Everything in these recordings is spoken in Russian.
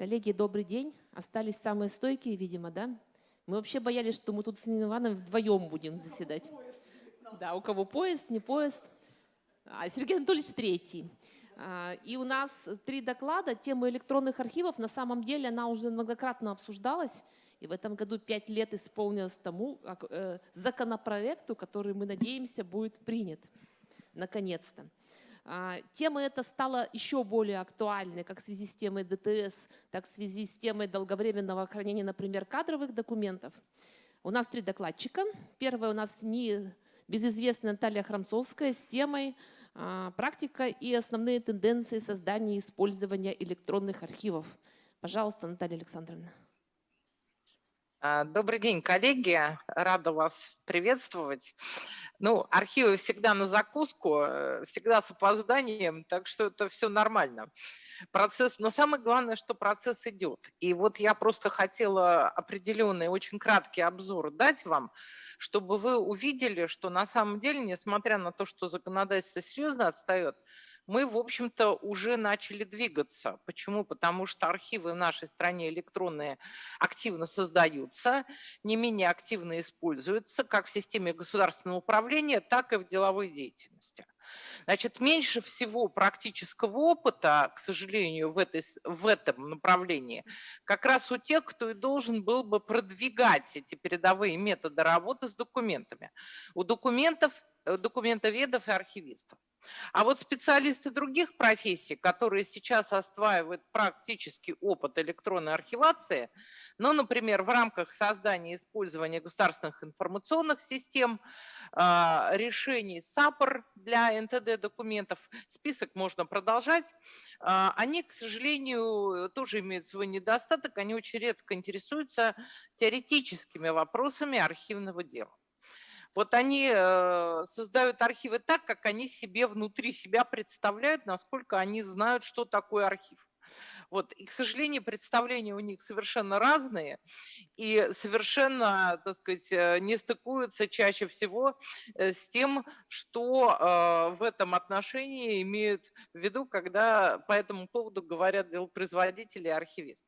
Коллеги, добрый день. Остались самые стойкие, видимо, да? Мы вообще боялись, что мы тут с Ниной Ивановной вдвоем будем заседать. Да, у кого поезд, не поезд. А Сергей Анатольевич третий. А, и у нас три доклада. Тема электронных архивов, на самом деле, она уже многократно обсуждалась. И в этом году пять лет исполнилось тому как, э, законопроекту, который, мы надеемся, будет принят. Наконец-то. А, тема эта стала еще более актуальной как в связи с темой ДТС, так в связи с темой долговременного хранения, например, кадровых документов. У нас три докладчика. Первая у нас не безызвестная Наталья Храмцовская с темой а, «Практика и основные тенденции создания и использования электронных архивов». Пожалуйста, Наталья Александровна. А, добрый день, коллеги. Рада вас приветствовать. Ну, архивы всегда на закуску, э, всегда с опозданием, так что это все нормально. Процесс, но самое главное, что процесс идет. И вот я просто хотела определенный, очень краткий обзор дать вам, чтобы вы увидели, что на самом деле, несмотря на то, что законодательство серьезно отстает, мы, в общем-то, уже начали двигаться. Почему? Потому что архивы в нашей стране электронные активно создаются, не менее активно используются, как в системе государственного управления, так и в деловой деятельности. Значит, меньше всего практического опыта, к сожалению, в, этой, в этом направлении, как раз у тех, кто и должен был бы продвигать эти передовые методы работы с документами. У документов, э, документоведов и архивистов. А вот специалисты других профессий, которые сейчас осваивают практический опыт электронной архивации, ну, например, в рамках создания и использования государственных информационных систем, а, решений САПР для НТД-документов, список можно продолжать, а, они, к сожалению, тоже имеют свой недостаток, они очень редко интересуются теоретическими вопросами архивного дела. Вот они э, создают архивы так, как они себе внутри себя представляют, насколько они знают, что такое архив. Вот. И, к сожалению, представления у них совершенно разные и совершенно, так сказать, э, не стыкуются чаще всего э, с тем, что в этом отношении имеют в виду, когда по этому поводу говорят делопроизводители и архивисты.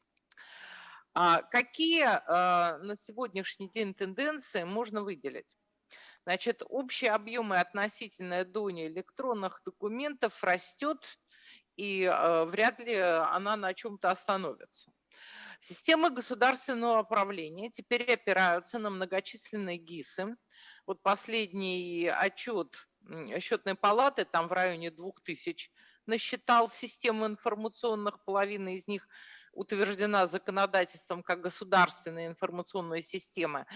А какие на сегодняшний день тенденции можно выделить? Значит, общие объемы относительная доня электронных документов растет, и э, вряд ли она на чем-то остановится. Системы государственного управления теперь опираются на многочисленные ГИСы. Вот последний отчет счетной палаты, там в районе 2000, насчитал системы информационных, половина из них – утверждена законодательством как государственная информационная система,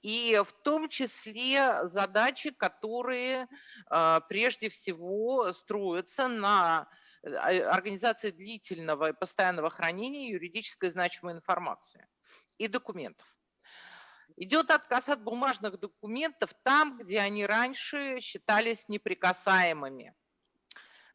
и в том числе задачи, которые а, прежде всего строятся на э, организации длительного и постоянного хранения юридической значимой информации и документов. Идет отказ от бумажных документов там, где они раньше считались неприкасаемыми.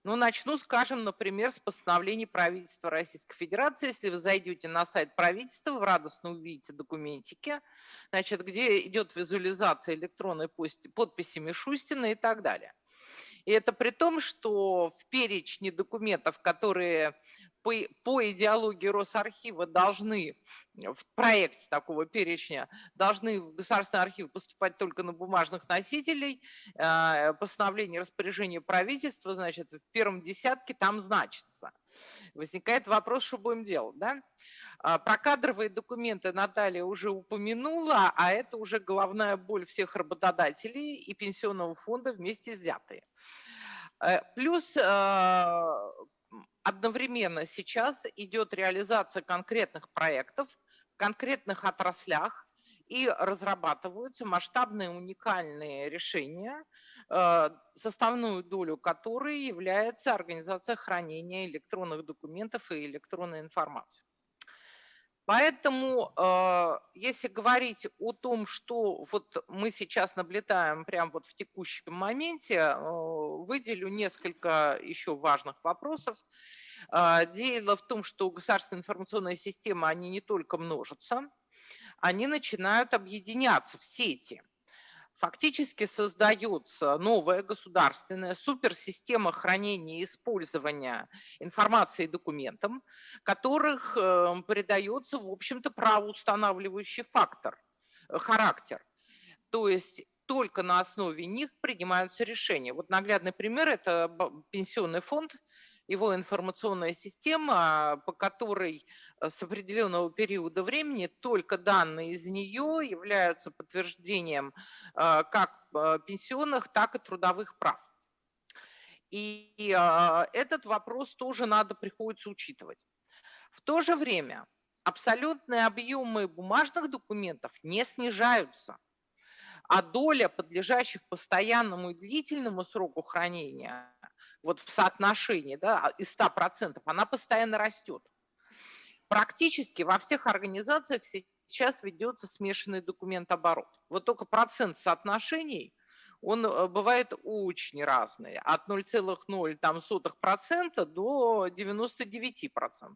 Ну, начну, скажем, например, с постановлений правительства Российской Федерации. Если вы зайдете на сайт правительства, вы радостно увидите документики, значит, где идет визуализация электронной подписи Мишустина и так далее. И это при том, что в перечне документов, которые по, по идеологии Росархива должны в проекте такого перечня должны в государственный архив поступать только на бумажных носителей. А, постановление распоряжения правительства, значит, в первом десятке там значится. Возникает вопрос, что будем делать, да? А, про кадровые документы Наталья уже упомянула, а это уже головная боль всех работодателей и пенсионного фонда вместе взятые. Э, плюс одновременно сейчас идет реализация конкретных проектов в конкретных отраслях, и разрабатываются масштабные уникальные решения, э, составную долю которой является организация хранения электронных документов и электронной информации. Поэтому, э, если говорить о том, что вот мы сейчас наблюдаем прямо вот в текущем моменте, э, выделю несколько еще важных вопросов. Э, дело в том, что государственные информационные системы, они не только множатся, они начинают объединяться в сети. Фактически создается новая государственная суперсистема хранения и использования информации и документов, которых э, придается, в общем-то, правоустанавливающий фактор, э, характер. То есть только на основе них принимаются решения. Вот наглядный пример – это пенсионный фонд, его информационная система, по которой э, с определенного периода времени только данные из нее являются подтверждением э, как э, пенсионных, так и трудовых прав. И этот вопрос тоже надо приходится учитывать. В то же время абсолютные объемы бумажных документов не снижаются – а доля подлежащих постоянному и длительному сроку хранения вот в соотношении да, а, из 100%, она постоянно растет. Практически во всех организациях сейчас ведется смешанный документооборот. Вот только процент соотношений, он э, бывает очень разный, от 0,0% до 99%.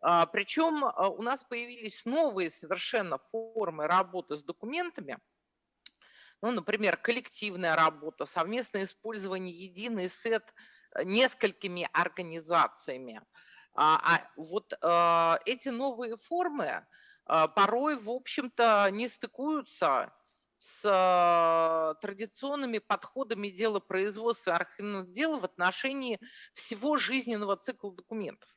А, Причем а, у нас появились новые совершенно формы работы с документами – ну, например, коллективная работа, совместное использование единый сет э, несколькими организациями. А, а вот а, эти новые формы а, порой, в общем-то, не стыкуются с а, традиционными подходами дела производства архивных дел в отношении всего жизненного цикла документов.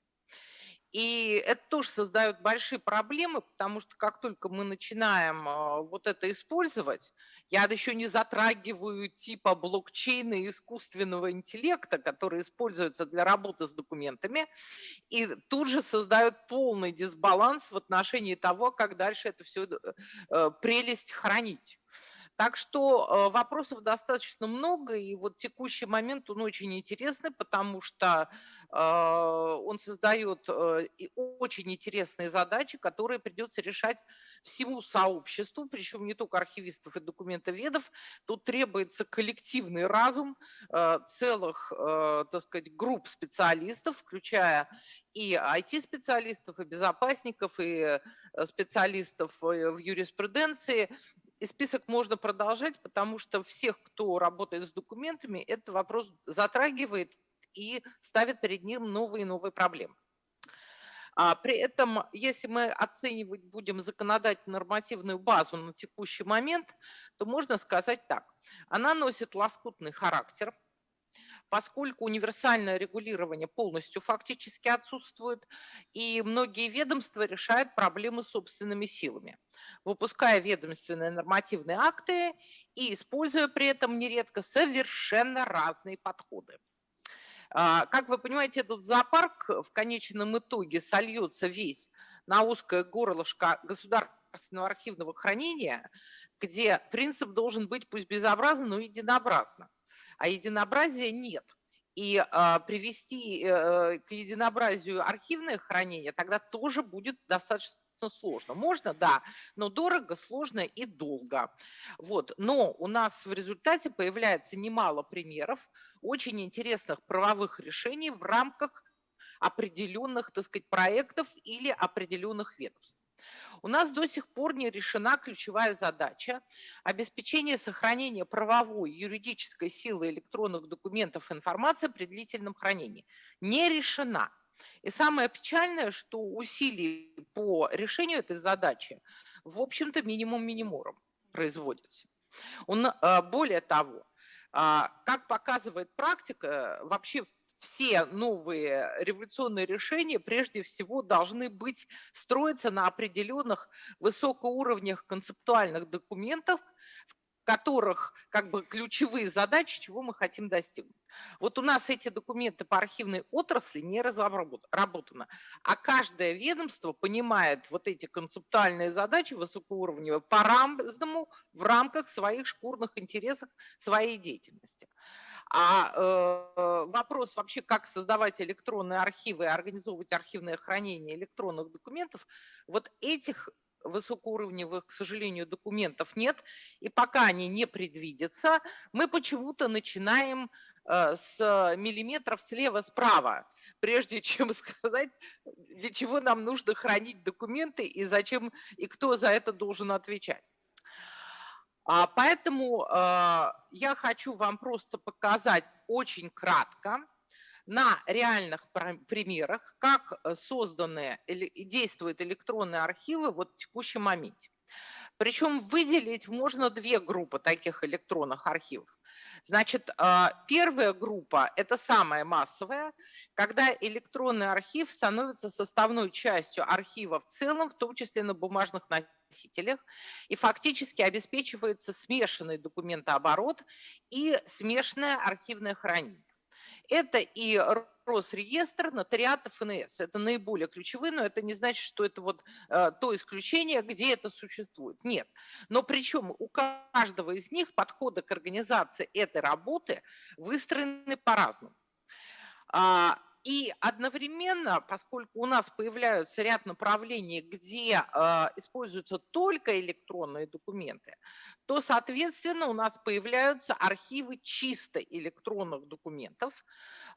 И это тоже создает большие проблемы, потому что как только мы начинаем а, вот это использовать, я еще не затрагиваю типа блокчейна и искусственного интеллекта, который используется для работы с документами, и тут же создают полный дисбаланс в отношении того, как дальше это все э, э, прелесть хранить. Так что э, вопросов достаточно много, и вот текущий момент, он очень интересный, потому что а, он создает э, очень интересные задачи, которые придется решать всему сообществу, причем не только архивистов и документоведов. Тут требуется коллективный разум э, целых, так сказать, групп специалистов, включая и IT-специалистов, и безопасников, и специалистов в юриспруденции, и список можно продолжать, потому что всех, кто работает с документами, этот вопрос затрагивает и ставит перед ним новые и новые проблемы. А при этом, если мы оценивать будем законодательно нормативную базу на текущий момент, то можно сказать так. Она носит лоскутный характер – поскольку универсальное регулирование полностью фактически отсутствует, и многие ведомства решают проблемы собственными силами, выпуская ведомственные нормативные акты и используя при этом нередко совершенно разные подходы. А, как вы понимаете, этот зоопарк в конечном итоге сольется весь на узкое горлышко государственного архивного хранения, где принцип должен быть пусть безобразно, но единообразно а единообразия нет. И э, привести э, к единообразию архивное хранение тогда тоже будет достаточно сложно. Можно, да, но дорого, сложно и долго. Вот. Но у нас в результате появляется немало примеров очень интересных правовых решений в рамках определенных, так сказать, проектов или определенных ведомств. У нас до сих пор не решена ключевая задача обеспечения сохранения правовой юридической силы электронных документов информации при длительном хранении. Не решена. И самое печальное, что усилий по решению этой задачи, в общем-то, минимум минимумом производится. Он, а, более того, а, как показывает практика, вообще все новые революционные решения прежде всего должны быть, строиться на определенных высокоуровнях концептуальных документов, в которых как бы ключевые задачи, чего мы хотим достигнуть. Вот у нас эти документы по архивной отрасли не разработаны, а каждое ведомство понимает вот эти концептуальные задачи высокоуровневые по-разному в рамках своих шкурных интересов своей деятельности. А э, вопрос вообще, как создавать электронные архивы организовывать архивное хранение электронных документов, вот этих высокоуровневых, к сожалению, документов нет, и пока они не предвидятся, мы почему-то начинаем э, с миллиметров слева-справа, прежде чем сказать, для чего нам нужно хранить документы и зачем, и кто за это должен отвечать. А, Поэтому а, я хочу вам просто показать очень кратко на реальных пр- примерах, как э, созданы и действуют электронные архивы вот в текущем моменте. Причем выделить можно две группы таких электронных архивов. Значит, а, первая группа – это самая массовая, когда электронный архив становится составной частью архива в целом, в том числе на бумажных носителях, и фактически обеспечивается смешанный документооборот и смешанное архивное хранение. Это и Росреестр, нотариат ФНС. Это наиболее ключевые, но это не значит, что это вот э, то исключение, где это существует. Нет. Но причем у каждого из них подходы к организации этой работы выстроены по-разному. А, И одновременно, поскольку у нас появляются ряд направлений, где а, используются только электронные документы, то, соответственно, у нас появляются архивы чисто электронных документов,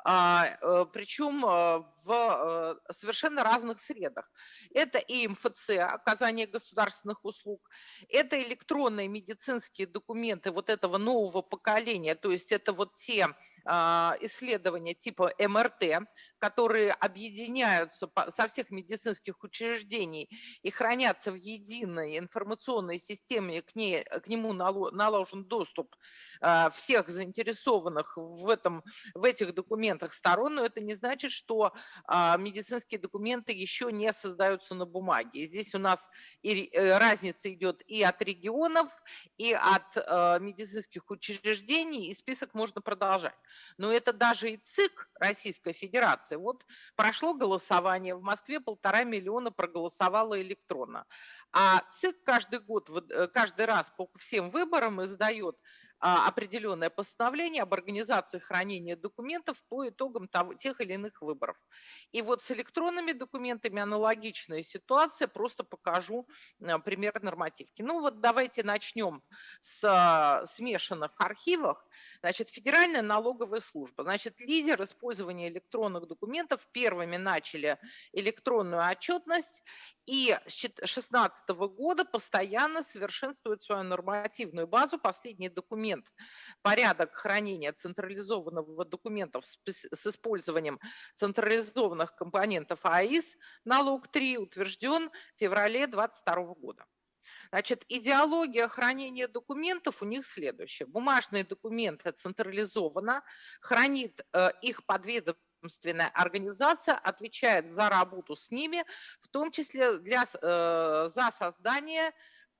а, э, причем э, в э, совершенно разных средах. Это и МФЦ, оказание государственных услуг, это электронные медицинские документы вот этого нового поколения, то есть это вот те а, исследования типа МРТ, которые объединяются со всех медицинских учреждений и хранятся в единой информационной системе, к, ней, к нему нало- наложен доступ а, всех заинтересованных в, этом, в этих документах сторон, но это не значит, что а, медицинские документы еще не создаются на бумаге. Здесь у нас и э, разница идет и от регионов, и от э, медицинских учреждений, и список можно продолжать. Но это даже и ЦИК Российской Федерации. Вот прошло голосование, в Москве полтора миллиона проголосовало электронно. А ЦИК каждый год, э, каждый раз по всем выборам издает определенное постановление об организации хранения документов по итогам того- тех или иных выборов. И вот с электронными документами аналогичная ситуация, просто покажу а, пример нормативки. Ну вот давайте начнем с а, смешанных архивов. Значит, Федеральная налоговая служба. Значит, лидер использования электронных документов первыми начали электронную отчетность и с 2016 года постоянно совершенствует свою нормативную базу. Последний документ «Порядок хранения централизованного документов с использованием централизованных компонентов АИС налог 3 утвержден в феврале 2022 года. Значит, идеология хранения документов у них следующая. Бумажные документы централизованно, хранит э, их подведомственная организация, отвечает за работу с ними, в том числе для, э, за создание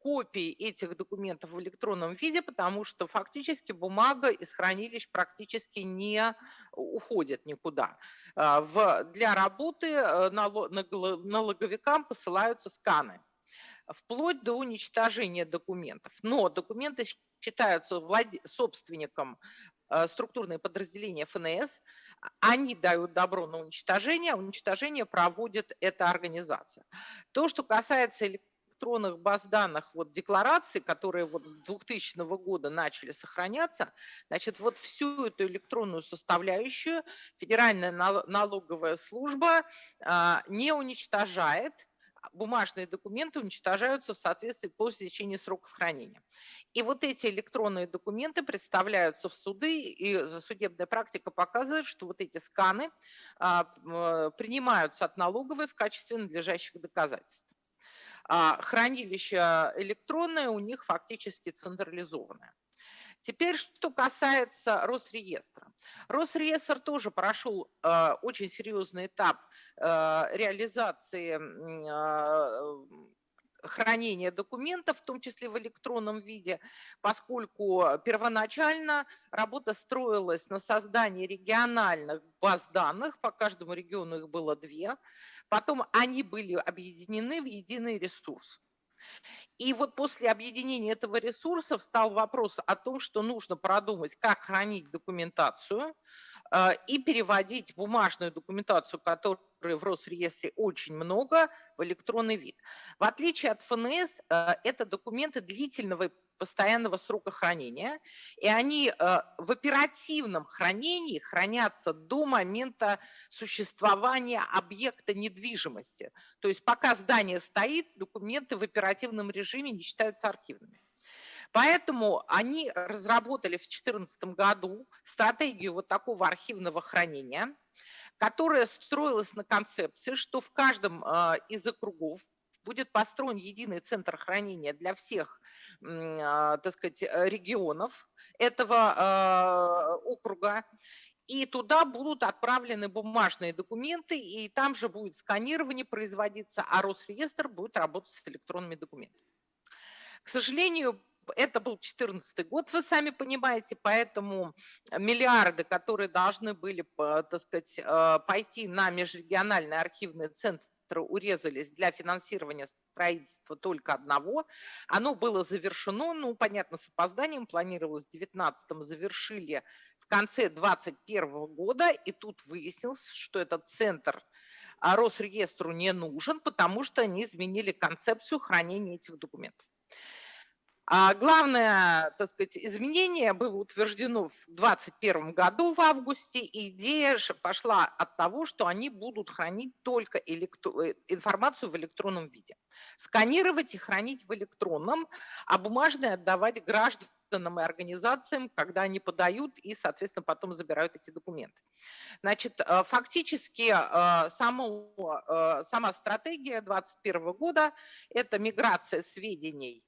копий этих документов в электронном виде, потому что фактически бумага из хранилищ практически не уходит никуда. А, для работы э, налоговикам посылаются сканы вплоть до уничтожения документов. Но документы считаются владе- собственником э, структурные подразделения ФНС, а- они дают добро на уничтожение, а уничтожение проводит эта организация. То, что касается электронных баз данных, вот деклараций, которые вот с 2000 года начали сохраняться, значит, вот всю эту электронную составляющую Федеральная нал- налоговая служба а, не уничтожает, а бумажные документы уничтожаются в соответствии по истечении сроков хранения. И вот эти электронные документы представляются в суды, и судебная практика показывает, что вот эти сканы а, принимаются от налоговой в качестве надлежащих доказательств. А Хранилище электронное у них фактически централизованное. Теперь, что касается Росреестра. Росреестр тоже прошел э, очень серьезный этап э, реализации а, хранения документов, в том числе в электронном виде, поскольку первоначально работа строилась на создании региональных баз данных, по каждому региону их было две, потом они были объединены в единый ресурс. И вот после объединения этого ресурса встал вопрос о том, что нужно продумать, как хранить документацию э, и переводить бумажную документацию, которой в Росреестре очень много, в электронный вид. В отличие от ФНС, э, это документы длительного постоянного срока хранения, и они э, в оперативном хранении хранятся до момента существования объекта недвижимости. То есть пока здание стоит, документы в оперативном режиме не считаются архивными. Поэтому они разработали в 2014 году стратегию вот такого архивного хранения, которая строилась на концепции, что в каждом а, из округов будет построен единый центр хранения для всех, а, так сказать, регионов этого а, округа. И туда будут отправлены бумажные документы, и там же будет сканирование производиться, а Росреестр будет работать с электронными документами. К сожалению, это был 2014 год, вы сами понимаете, поэтому миллиарды, которые должны были, так сказать, э, пойти на межрегиональные архивные центры, урезались для финансирования строительства только одного. Оно было завершено, ну, понятно, с опозданием, планировалось в 2019 завершили в конце 2021 года, и тут выяснилось, что этот центр а, Росреестру не нужен, потому что они изменили концепцию хранения этих документов. А главное, так сказать, изменение было утверждено в 2021 году в августе, и идея пошла от того, что они будут хранить только. Э, информацию в электронном виде. Сканировать и хранить в электронном, а бумажные отдавать гражданам и организациям, когда они подают и, соответственно, потом забирают эти документы. Значит, э, фактически э, само, сама стратегия 2021 года – это миграция сведений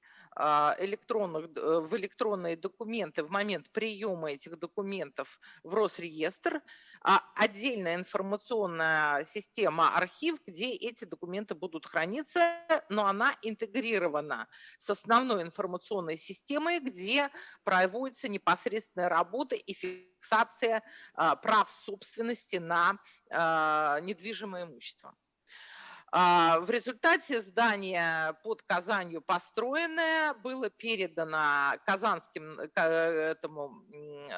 электронных, э, в электронные документы в момент приема этих документов в Росреестр, а отдельная информационная система архив, где эти документы будут храниться, но она интегрирована с основной информационной системой, где проводится непосредственная работа и фиксация а, прав собственности на а, недвижимое имущество. А, в результате здание под Казанью построенное было передано Казанским э, этому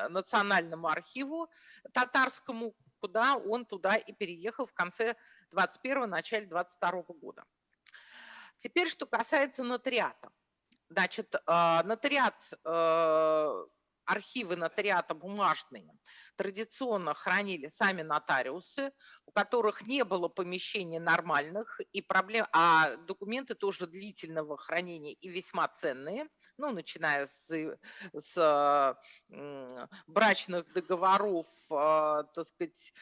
национальному архиву татарскому, куда он туда и переехал в конце 21 начале 22 года. Теперь, что касается нотариата. Значит, а, нотариат э, архивы нотариата бумажные традиционно хранили сами нотариусы, у которых не было помещений нормальных, и проблем, а документы тоже длительного хранения и весьма ценные, ну, начиная с, с брачных договоров, э, так сказать,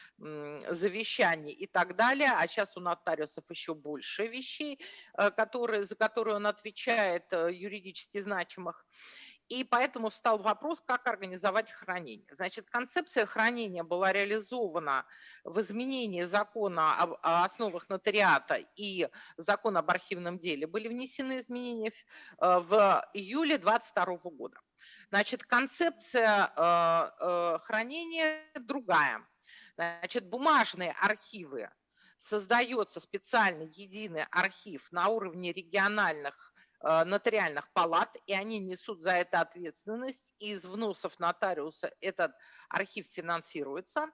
завещаний и так далее, а сейчас у нотариусов еще больше вещей, э, которые, за которые он отвечает, э, юридически значимых. И поэтому встал вопрос, как организовать хранение. Значит, концепция хранения была реализована в изменении закона об основах нотариата и закона об архивном деле. Были внесены изменения э, в июле 2022 года. Значит, концепция э, э, хранения другая. Значит, бумажные архивы создается специальный единый архив на уровне региональных нотариальных палат, и они несут за это ответственность. Из вносов нотариуса этот архив финансируется.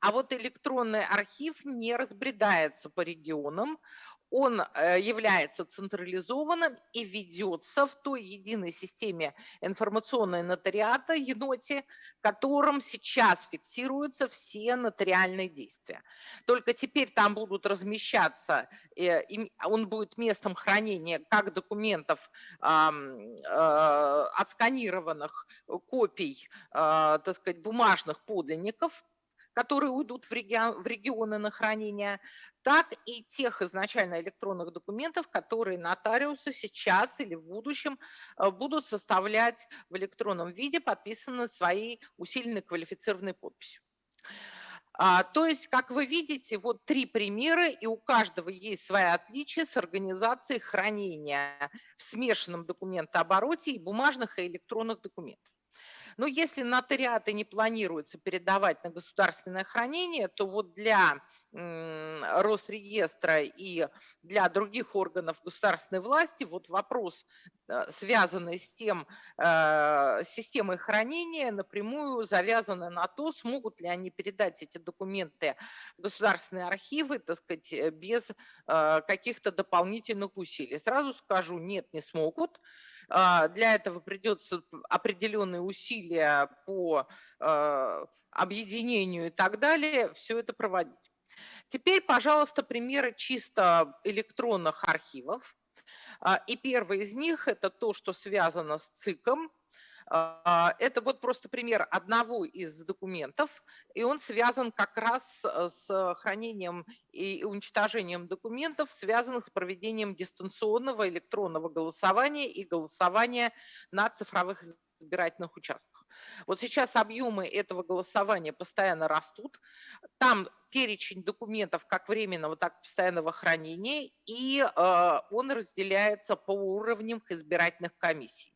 А вот электронный архив не разбредается по регионам, он э, является централизованным и ведется в той единой системе информационной нотариата, еноте, которым сейчас фиксируются все нотариальные действия. Только теперь там будут размещаться, э, он будет местом хранения как документов, э, отсканированных копий, так сказать, бумажных подлинников, которые уйдут в, регион, в регионы на хранение, так и тех изначально электронных документов, которые нотариусы сейчас или в будущем э, будут составлять в электронном виде, подписаны своей усиленной квалифицированной подписью. А, то есть, как вы видите, вот три примера, и у каждого есть свои отличия с организацией хранения в смешанном документообороте и бумажных и электронных документов. Но если нотариаты не планируется передавать на государственное хранение, то вот для Росреестра и для других органов государственной власти вот вопрос, э, связанный с тем, э, системой хранения, напрямую завязаны на то, смогут ли они передать эти документы в государственные архивы, так сказать, э, без каких-то дополнительных усилий. Сразу скажу, нет, не смогут. А, для этого придется определенные усилия по объединению и так далее, все это проводить. Теперь, пожалуйста, примеры чисто электронных архивов. А, и первый из них – это то, что связано с ЦИКом. А, Это вот просто пример одного из документов, и он связан как раз э, с хранением и уничтожением документов, связанных с проведением дистанционного электронного голосования и голосования на цифровых избирательных участках. Вот сейчас объемы этого голосования постоянно растут. Там перечень документов как временного, так и постоянного хранения, и э, он разделяется по уровням избирательных комиссий.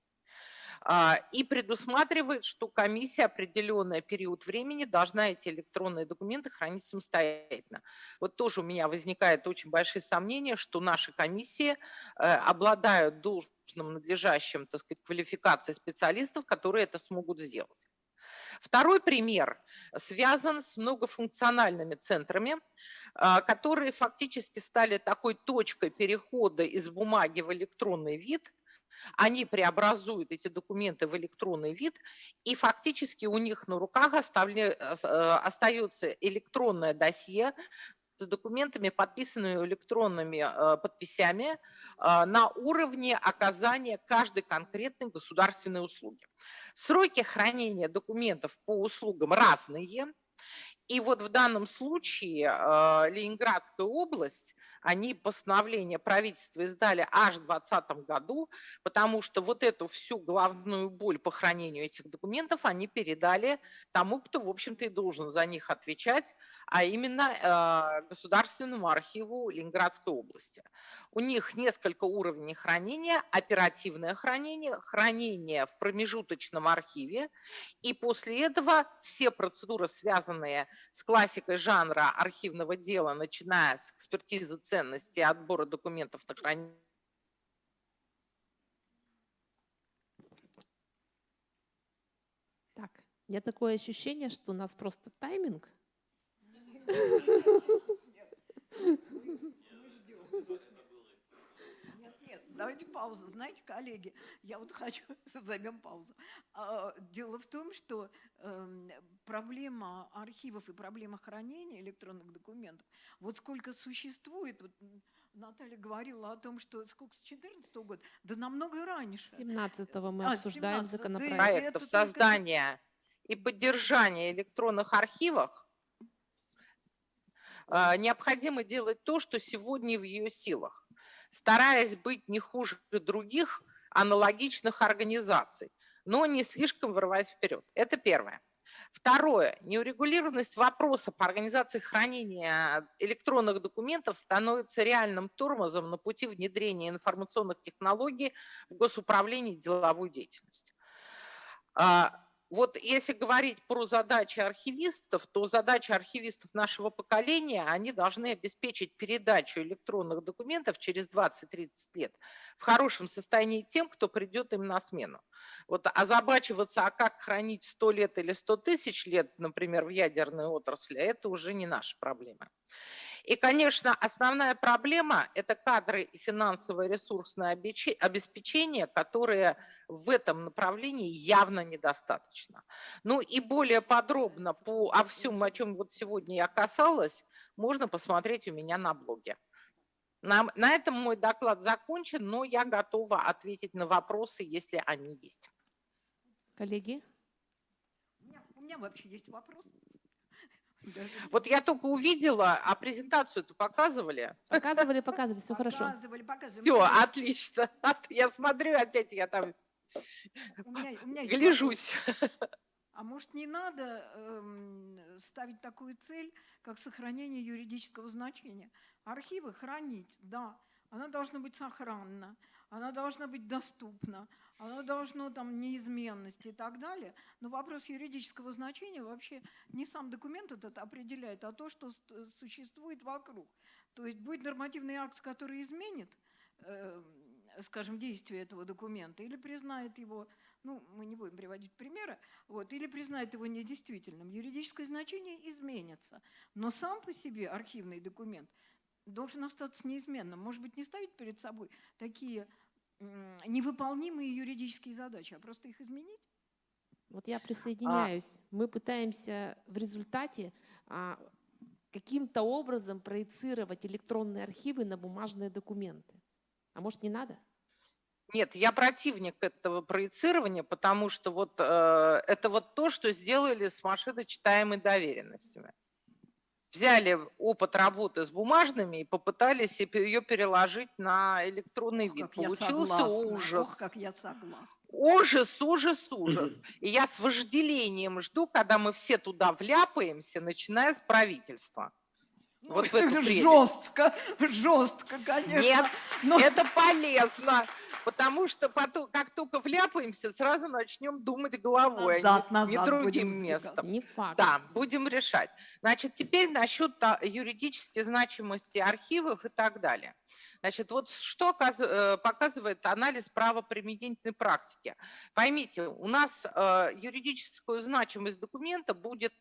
А, и предусматривает, что комиссия определенный период времени должна эти электронные документы хранить самостоятельно. Вот тоже у меня возникает очень большие сомнения, что наши комиссии э, обладают должным надлежащим, так сказать, квалификацией специалистов, которые это смогут сделать. Второй пример связан с многофункциональными центрами, а, которые фактически стали такой точкой перехода из бумаги в электронный вид – они преобразуют эти документы в электронный вид, и фактически у них на руках оставля... Э, э, остается электронное досье с документами, подписанными электронными э, подписями на уровне оказания каждой конкретной государственной услуги. Сроки хранения документов по услугам разные, и вот в данном случае э, Ленинградская область, они постановление правительства издали аж в 2020 году, потому что вот эту всю главную боль по хранению этих документов они передали тому, кто, в общем-то, и должен за них отвечать, а именно э, Государственному архиву Ленинградской области. У них несколько уровней хранения, оперативное хранение, хранение в промежуточном архиве, и после этого все процедуры, связанные с классикой жанра архивного дела, начиная с экспертизы ценности, отбора документов на хранение, Так, у меня такое ощущение, что у нас просто тайминг. Давайте паузу. Знаете, коллеги, я вот хочу, займем паузу. А, Дело в том, что эм, проблема архивов и проблема хранения электронных документов, вот сколько существует, вот Наталья говорила о том, что сколько с 2014 года, да намного раньше. 17-го мы А, обсуждаем 17-го, да и законопроект. проектов только- создания и поддержания электронных архивов необходимо делать то, что сегодня в ее силах стараясь быть не хуже других аналогичных организаций, но не слишком вырываясь вперед. Это первое. Второе. Неурегулированность вопроса по организации хранения электронных документов становится реальным тормозом на пути внедрения информационных технологий в госуправлении и деловую деятельность. Вот если говорить про задачи архивистов, то задачи архивистов нашего поколения, они должны обеспечить передачу электронных документов через 20-30 лет в хорошем состоянии тем, кто придет им на смену. Вот озабачиваться, а как хранить 100 лет или 100 тысяч лет, например, в ядерной отрасли, это уже не наша проблема. И, конечно, основная проблема – это кадры и финансовое ресурсное обеспечение, которые в этом направлении явно недостаточно. Ну и более подробно по о всем, о чем вот сегодня я касалась, можно посмотреть у меня на блоге. На, на этом мой доклад закончен, но я готова ответить на вопросы, если они есть. Коллеги? У меня, у меня вообще есть вопрос. Вот я только увидела, а презентацию-то показывали. Показывали, показывали, все хорошо. Показывали, показывали. Все, отлично. Я смотрю, опять я там у меня- у меня есть гляжусь. А может, не надо эм, ставить такую цель, как сохранение юридического значения? Архивы хранить, да, она должна быть сохранна, она должна быть доступна, она должна там неизменность и так далее. Но вопрос юридического значения вообще не сам документ этот определяет, а то, что ст- существует вокруг. То есть будет нормативный акт, который изменит, эм, скажем, действие этого документа или признает его ну, мы не будем приводить примеры, вот, или признает его недействительным, юридическое значение изменится. Но сам по себе архивный документ должен остаться неизменным. Может быть, не ставить перед собой такие невыполнимые юридические задачи, а просто их изменить? Вот я присоединяюсь. Мы пытаемся в результате а, каким-то образом проецировать электронные архивы на бумажные документы. А может, не надо? Нет, я противник этого проецирования, потому что вот э, это вот то, что сделали с машиночитаемой доверенностями. Взяли опыт работы с бумажными и попытались ее переложить на электронный Ох, вид. Получился ужас. Ох, как я согласна. Ужас, ужас, ужас. И я с вожделением жду, когда мы все туда вляпаемся, начиная с правительства. Ну, Вот в это эту прелесть. жестко, жестко, конечно. Нет, но это полезно, потому что потом, как только вляпаемся, сразу начнем думать головой, а назад, не, не назад другим будем сдвигаться. местом. Не факт. Да, будем решать. Значит, теперь насчет та- юридической значимости архивов и так далее. Значит, вот что э, показывает анализ правоприменительной практики. Поймите, у нас э, юридическую значимость документа будет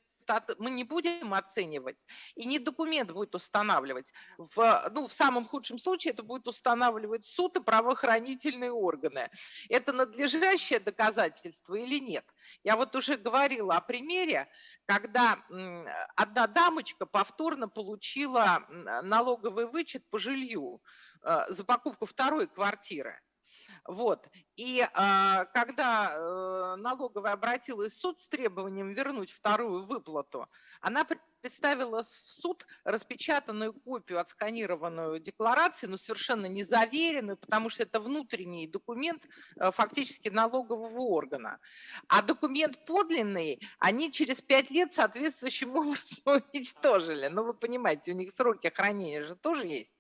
мы не будем оценивать, и не документ будет устанавливать. В, ну, в самом худшем случае это будет устанавливать суд и правоохранительные органы. Это надлежащее доказательство или нет? Я вот уже говорила о примере, когда одна дамочка повторно получила налоговый вычет по жилью э, за покупку второй квартиры. Вот. И а, когда э, налоговая обратилась в суд с требованием вернуть вторую выплату, она представила в суд распечатанную копию, отсканированную декларации, но совершенно не заверенную, потому что это внутренний документ э, фактически налогового органа. А документ подлинный они через пять лет соответствующим образом уничтожили. Ну, вы понимаете, у них сроки хранения же тоже есть.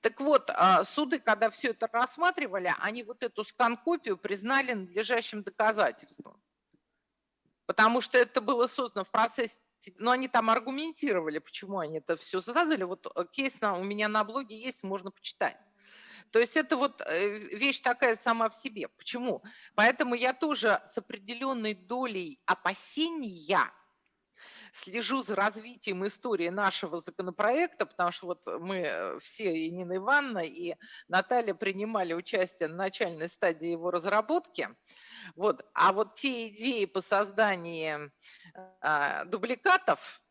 Так вот, а, суды, когда все это рассматривали, они вот эту скан-копию признали надлежащим доказательством. Потому что это было создано в процессе, но они там аргументировали, почему они это все создали. Вот э, кейс на, у меня на блоге есть, можно почитать. То есть это вот э, вещь такая сама в себе. Почему? Поэтому я тоже с определенной долей опасения слежу за развитием истории нашего законопроекта, потому что вот мы э, все, и Нина Ивановна, и Наталья принимали участие на начальной стадии его разработки. Вот. А вот те идеи по созданию а, дубликатов,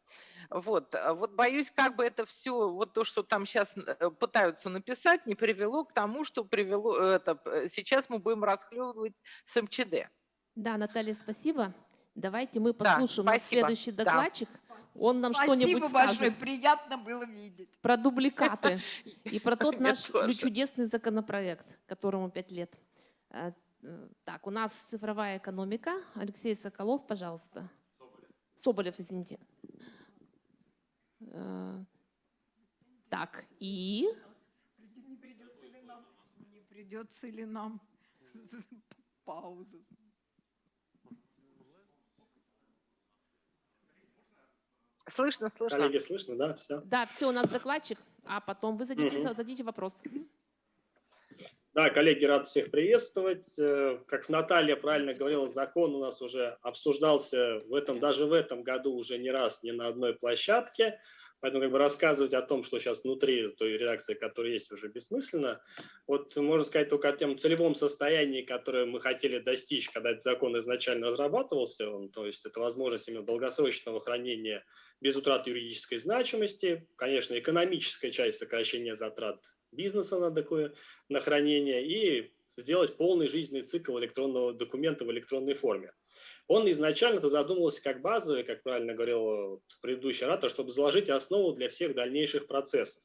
вот, а вот боюсь, как бы это все, вот то, что там сейчас пытаются написать, не привело к тому, что привело, это, э, сейчас мы будем расхлебывать с МЧД. Да, Наталья, спасибо. Давайте мы Да, послушаем наш спасибо, следующий да. докладчик. Он нам что-нибудь Спасибо большое, скажет приятно было видеть. про дубликаты и про тот наш чудесный законопроект, которому пять лет. Э, э, Так, у нас цифровая экономика. Алексей Соколов, пожалуйста. Соболев, извините. Э, Так, и Не придется ли нам, не придется ли нам паузу? Слышно, слышно. Коллеги, слышно, да? Все. да, все, у нас докладчик, а потом вы зададите, Мгм. зададите вопрос. Да, коллеги, рад всех приветствовать. Э, Как Наталья правильно говорила, закон у нас уже обсуждался в этом, даже в этом году уже не раз, не на одной площадке. Поэтому как бы рассказывать о том, что сейчас внутри той редакции, которая есть, уже бессмысленно. Вот можно сказать только о том целевом состоянии, которое мы хотели достичь, когда этот закон изначально разрабатывался. Он, то есть это возможность именно долгосрочного хранения без утраты юридической значимости. Конечно, экономическая часть сокращения затрат бизнеса на такое на хранение и сделать полный жизненный цикл электронного документа в электронной форме. Он изначально это задумывался как базовый, как правильно говорил предыдущий оратор, чтобы заложить основу для всех дальнейших процессов.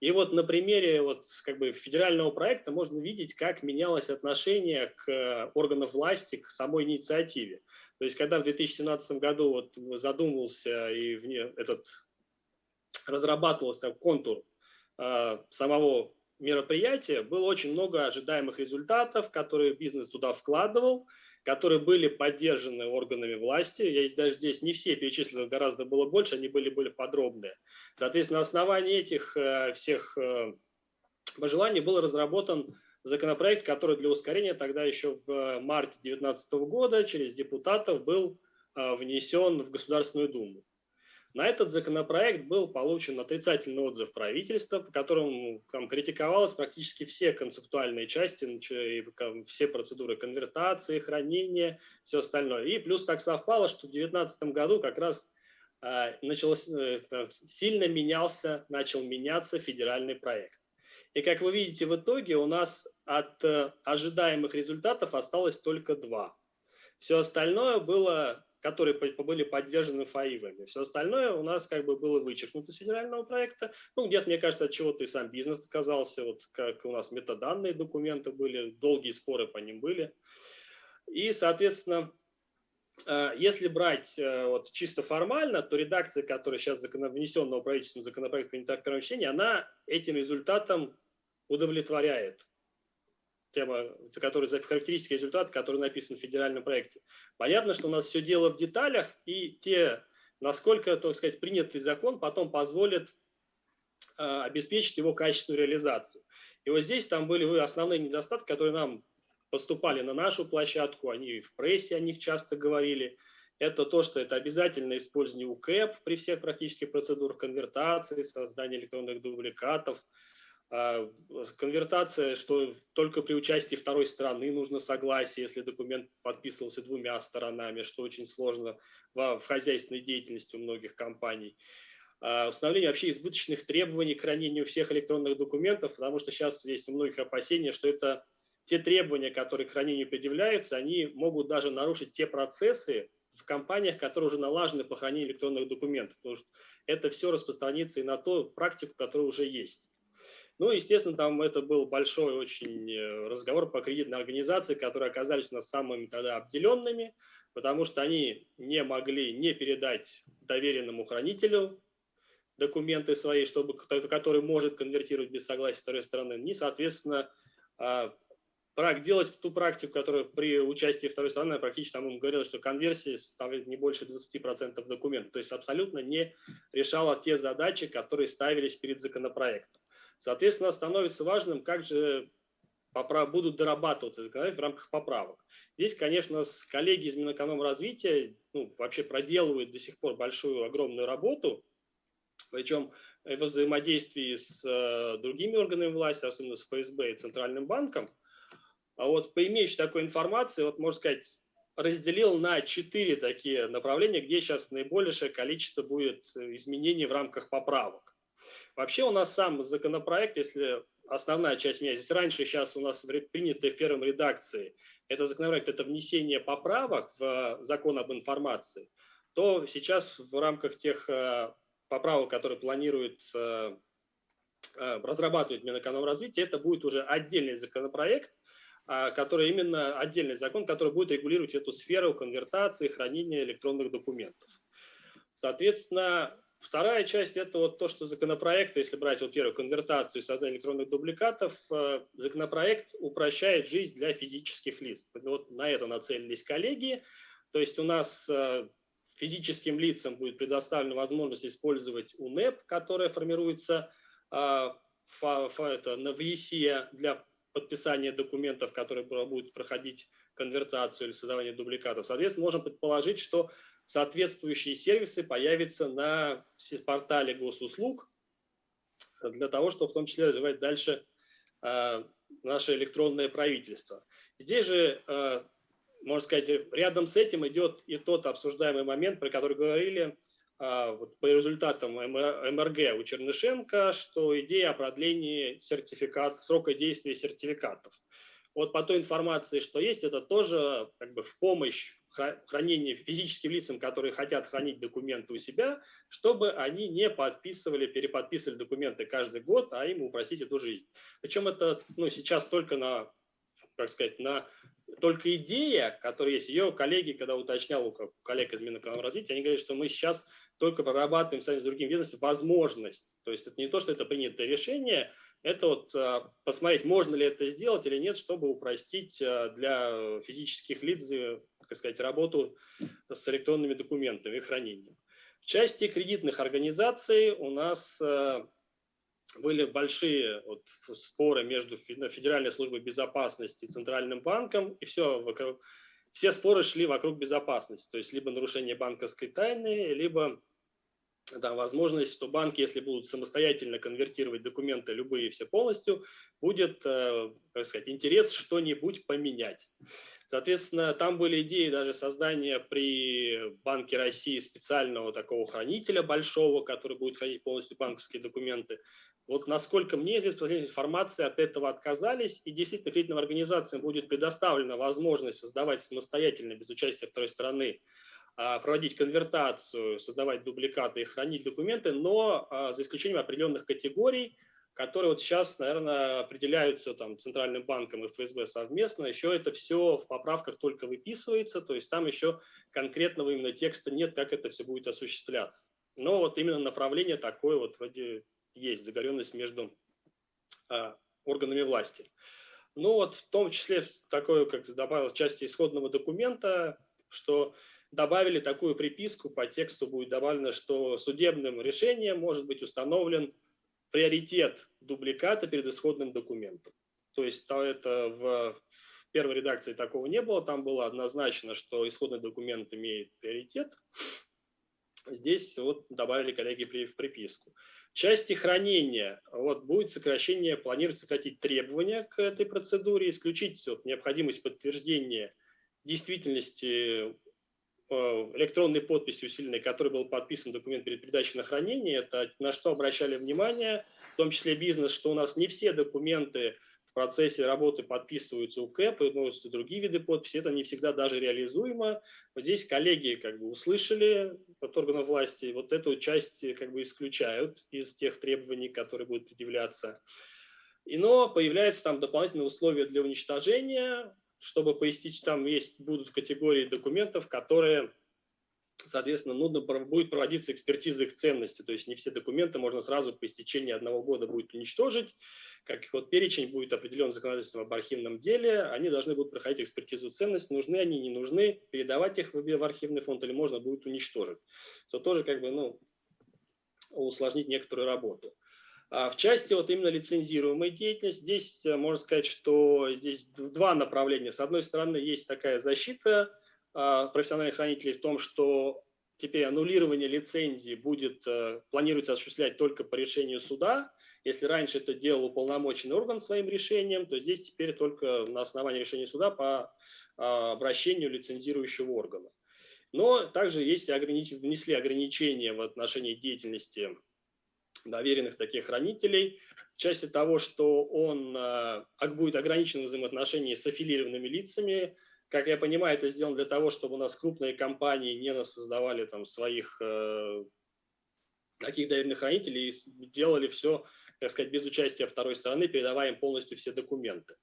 И вот на примере вот как бы федерального проекта можно видеть, как менялось отношение к э, органам власти, к самой инициативе. То есть когда в 2017 году вот задумывался и этот разрабатывался там контур э, самого мероприятия, было очень много ожидаемых результатов, которые бизнес туда вкладывал, которые были поддержаны органами власти. Я даже здесь не все перечислены, гораздо было больше, они были более подробные. Соответственно, на основании этих э, всех э, пожеланий был разработан законопроект, который для ускорения тогда еще в марте 2019 года через депутатов был э, внесен в Государственную Думу. На этот законопроект был получен отрицательный отзыв правительства, по которому там, критиковалось практически все концептуальные части, все процедуры конвертации, хранения, все остальное. И плюс так совпало, что в 2019 году как раз э, началось, э, сильно менялся, начал меняться федеральный проект. И как вы видите, в итоге у нас от э, ожидаемых результатов осталось только два. Все остальное было, которые были поддержаны ФАИВами. Все остальное у нас как бы было вычеркнуто с федерального проекта. Ну, где-то, мне кажется, от чего-то и сам бизнес отказался. Вот как у нас метаданные документы были, долгие споры по ним были. И, соответственно, э, если брать э, вот чисто формально, то редакция, которая сейчас внесенного правительством законопроекта принята в первом чтении, она этим результатом удовлетворяет тема, который, характеристики результата, который написан в федеральном проекте. Понятно, что у нас все дело в деталях, и те, насколько, так сказать, принятый закон потом позволит э, обеспечить его качественную реализацию. И вот здесь там были основные недостатки, которые нам поступали на нашу площадку, они в прессе о них часто говорили. Это то, что это обязательное использование УКЭП при всех практических процедурах конвертации, создания электронных дубликатов, а, конвертация, что только при участии второй стороны нужно согласие, если документ подписывался двумя сторонами, что очень сложно в, в хозяйственной деятельности у многих компаний. А, установление вообще избыточных требований к хранению всех электронных документов, потому что сейчас есть у многих опасения, что это те требования, которые к хранению предъявляются, они могут даже нарушить те процессы в компаниях, которые уже налажены по хранению электронных документов, потому что это все распространится и на ту практику, которая уже есть. Ну, естественно, там это был большой очень э, разговор по кредитной организации, которые оказались у нас самыми тогда обделенными, потому что они не могли не передать доверенному хранителю документы свои, чтобы, который может конвертировать без согласия второй стороны, не, соответственно, а, делать ту практику, которая при участии второй стороны практически там ему говорила, что конверсия составляет не больше 20% документов, то есть абсолютно не решала те задачи, которые ставились перед законопроектом. Соответственно, становится важным, как же будут дорабатываться в рамках поправок. Здесь, конечно, коллеги из Минэкономразвития ну, вообще проделывают до сих пор большую, огромную работу, причем в взаимодействии с э, другими органами власти, особенно с ФСБ и Центральным банком. А вот по имеющей такой информации, вот можно сказать, разделил на четыре такие направления, где сейчас наибольшее количество будет изменений в рамках поправок. Вообще у нас сам законопроект, если основная часть меня здесь раньше, сейчас у нас принятая в первом редакции, это законопроект, это внесение поправок в закон об информации, то сейчас в рамках тех э, поправок, которые планирует э, разрабатывать Минэкономразвитие, это будет уже отдельный законопроект, а, который именно отдельный закон, который будет регулировать эту сферу конвертации, хранения электронных документов. Соответственно, Вторая часть – это вот то, что законопроект, если брать вот первую конвертацию и создание электронных дубликатов, э, законопроект упрощает жизнь для физических лиц. Вот на это нацелились коллеги. То есть у нас э, физическим лицам будет предоставлена возможность использовать УНЭП, которая формируется э, это, на ВИСИ для подписания документов, которые будут проходить конвертацию или создавание дубликатов. Соответственно, можем предположить, что соответствующие сервисы появятся на портале госуслуг для того, чтобы в том числе развивать дальше э, наше электронное правительство. Здесь же, э, можно сказать, рядом с этим идет и тот обсуждаемый момент, про который говорили э, вот по результатам МРГ у Чернышенко, что идея о продлении сертификат, срока действия сертификатов. Вот по той информации, что есть, это тоже как бы в помощь хранение физическим лицам, которые хотят хранить документы у себя, чтобы они не подписывали, переподписывали документы каждый год, а им упростить эту жизнь. Причем это ну, сейчас только на, как сказать, на только идея, которая есть, ее коллеги, когда уточнял у коллег из Минэкономразвития, они говорят, что мы сейчас только прорабатываем сами с другим ведомством возможность. То есть это не то, что это принятое решение, это вот а, посмотреть, можно ли это сделать или нет, чтобы упростить а, для физических лиц так сказать, работу с электронными документами и хранением. В части кредитных организаций у нас э, были большие вот споры между Федеральной службой безопасности и Центральным банком, и все, все споры шли вокруг безопасности, то есть либо нарушение банковской тайны, либо да, возможность, что банки, если будут самостоятельно конвертировать документы любые все полностью, будет, э, как сказать, интерес что-нибудь поменять. Соответственно, там были идеи даже создания при Банке России специального такого хранителя большого, который будет хранить полностью банковские документы. Вот насколько мне известно, информация от этого отказались, и действительно кредитным организациям будет предоставлена возможность создавать самостоятельно, без участия второй стороны, а, проводить конвертацию, создавать дубликаты и хранить документы, но а, за исключением определенных категорий, которые вот сейчас, наверное, определяются там, Центральным банком и ФСБ совместно. Еще это все в поправках только выписывается, то есть там еще конкретного именно текста нет, как это все будет осуществляться. Но вот именно направление такое вот вроде есть, договоренность между а, органами власти. Ну вот в том числе такое, как добавил, части исходного документа, что добавили такую приписку, по тексту будет добавлено, что судебным решением может быть установлен приоритет дубликата перед исходным документом. То есть это в первой редакции такого не было, там было однозначно, что исходный документ имеет приоритет. Здесь вот добавили коллеги в приписку. В части хранения вот, будет сокращение, планируется сократить требования к этой процедуре, исключить вот, необходимость подтверждения действительности электронной подписи усиленной, который был подписан документ перед передачей на хранение, это на что обращали внимание, в том числе бизнес, что у нас не все документы в процессе работы подписываются у КЭП, и другие виды подписи, это не всегда даже реализуемо. Вот здесь коллеги как бы услышали от органов власти, вот эту часть как бы исключают из тех требований, которые будут предъявляться. И, но появляются там дополнительные условия для уничтожения, чтобы пояснить, там есть, будут категории документов, которые, соответственно, нужно будет проводиться экспертиза их ценности. То есть не все документы можно сразу по истечении одного года будет уничтожить. Как вот перечень будет определен законодательством об архивном деле, они должны будут проходить экспертизу ценности, нужны они, не нужны, передавать их в архивный фонд или можно будет уничтожить. То тоже как бы, ну, усложнить некоторую работу. А в части вот именно лицензируемой деятельности, здесь э, можно сказать, что здесь два направления. С одной стороны, есть такая защита а, профессиональных хранителей в том, что теперь аннулирование лицензии будет, э, планируется осуществлять только по решению суда. Если раньше это делал уполномоченный орган своим решением, то здесь теперь только на основании решения суда по а, обращению лицензирующего органа. Но также есть огранич... внесли ограничения в отношении деятельности доверенных таких хранителей, в части того, что он э, будет ограничен в взаимоотношении с аффилированными лицами. Как я понимаю, это сделано для того, чтобы у нас крупные компании не создавали там своих э, таких доверенных хранителей и делали все, так сказать, без участия второй стороны, передавая им полностью все документы.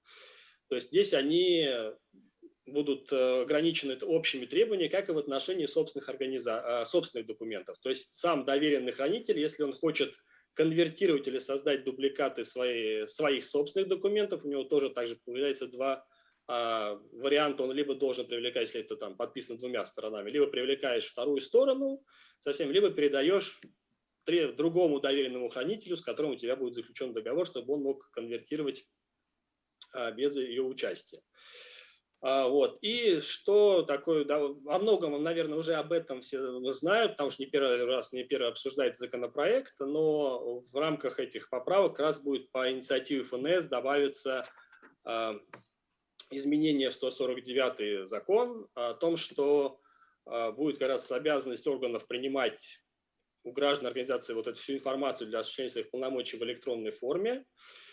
То есть здесь они будут э, ограничены общими требованиями, как и в отношении собственных, организа... собственных документов. То есть сам доверенный хранитель, если он хочет конвертировать или создать дубликаты свои, своих собственных документов. У него тоже также появляется два а, варианта. Он либо должен привлекать, если это там подписано двумя сторонами, либо привлекаешь вторую сторону совсем, либо передаешь другому доверенному хранителю, с которым у тебя будет заключен договор, чтобы он мог конвертировать а, без ее участия. А, вот. И что такое, да, во многом, наверное, уже об этом все знают, потому что не первый раз, не первый обсуждается законопроект, но в рамках этих поправок как раз будет по инициативе ФНС добавиться а, изменение в 149 закон о том, что а, будет как раз обязанность органов принимать у граждан организации вот эту всю информацию для осуществления своих полномочий в электронной форме. А,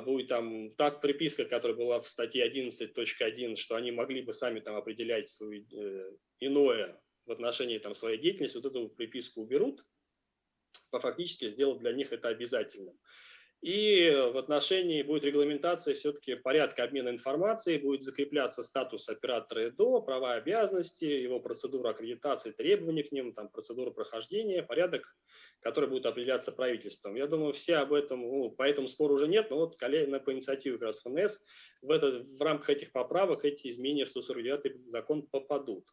будет там так приписка, которая была в статье 11.1, что они могли бы сами там определять свое э, иное в отношении там своей деятельности, вот эту приписку уберут, фактически сделать для них это обязательным. И в отношении будет регламентация все-таки порядка обмена информацией, будет закрепляться статус оператора ЭДО, права и обязанности, его процедура аккредитации, требования к ним, там, процедура прохождения, порядок, который будет определяться правительством. Я думаю, все об этом, ну, по этому спору уже нет, но вот коллеги по инициативе как раз ФНС в, это, в рамках этих поправок эти изменения в 149 закон попадут.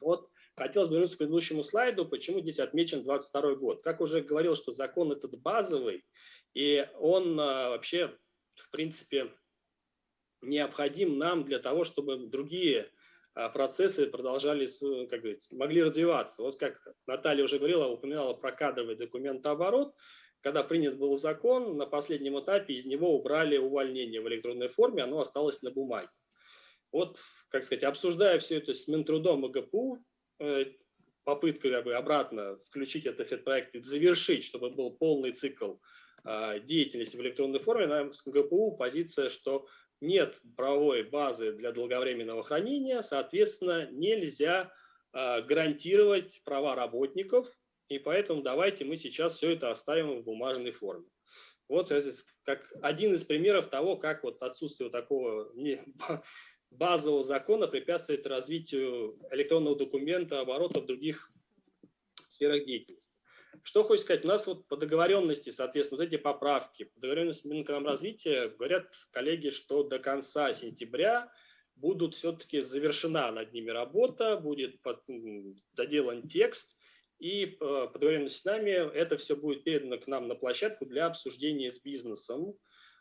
Вот хотелось бы вернуться к предыдущему слайду, почему здесь отмечен 22 год. Как уже говорил, что закон этот базовый, и он а, вообще, в принципе, необходим нам для того, чтобы другие а, процессы продолжали, как говорится, могли развиваться. Вот как Наталья уже говорила, упоминала про кадровый документооборот. Когда принят был закон, на последнем этапе из него убрали увольнение в электронной форме, оно осталось на бумаге. вот, как сказать, обсуждая все это с Минтрудом и ГПУ, э, попытка как бы обратно включить этот проект и завершить, чтобы был полный цикл э, деятельности в электронной форме, нам с ГПУ позиция, что нет правовой базы для долговременного хранения, соответственно, нельзя э, гарантировать права работников, и поэтому давайте мы сейчас все это оставим в бумажной форме. Вот как один из примеров того, как вот отсутствие такого базового закона препятствует развитию электронного документа, оборота в других сферах деятельности. Что хочется сказать, у нас вот по договоренности, соответственно, вот эти поправки, по договоренности Минэкономразвития говорят коллеги, что до конца сентября будут все-таки завершена над ними работа, будет под, доделан текст, и э, по договоренности с нами это все будет передано к нам на площадку для обсуждения с бизнесом,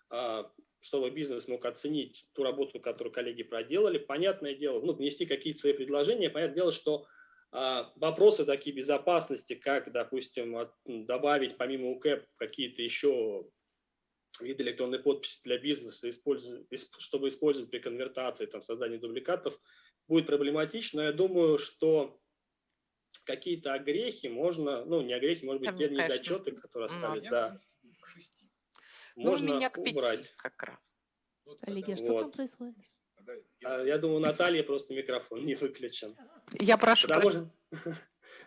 а, чтобы бизнес мог оценить ту работу, которую коллеги проделали. Понятное дело, ну, внести какие-то свои предложения. Понятное дело, что а, вопросы такие безопасности, как, допустим, добавить помимо УКЭП какие-то еще виды электронной подписи для бизнеса, чтобы использовать при конвертации, там, создании дубликатов, будет проблематично. Я думаю, что какие-то огрехи можно, ну, не огрехи, может быть, те недочеты, которые остались, да, можно у меня к пяти убрать. как раз. Коллеги, что вот. там происходит? А, я думаю, Наталья просто микрофон не выключен. Я прошу. Потому, что,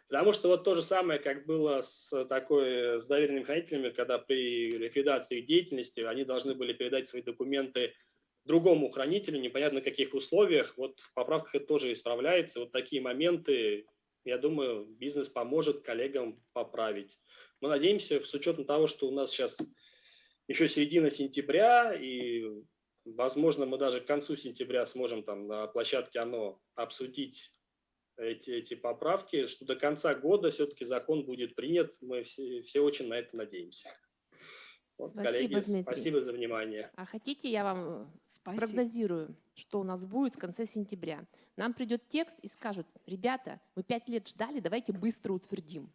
потому что вот то же самое, как было с такой, с доверенными хранителями, когда при ликвидации их деятельности они должны были передать свои документы другому хранителю, непонятно на каких условиях. Вот в поправках это тоже исправляется. Вот такие моменты, я думаю, бизнес поможет коллегам поправить. Мы надеемся, с учетом того, что у нас сейчас еще середина сентября, и, возможно, мы даже к концу сентября сможем там на площадке ОНО обсудить эти, эти поправки, что до конца года все-таки закон будет принят. Мы все, все очень на это надеемся. Вот, спасибо, коллеги, Дмитрий. спасибо за внимание. А хотите, я вам спасибо. спрогнозирую, что у нас будет в конце сентября? Нам придет текст и скажут, ребята, мы пять лет ждали, давайте быстро утвердим.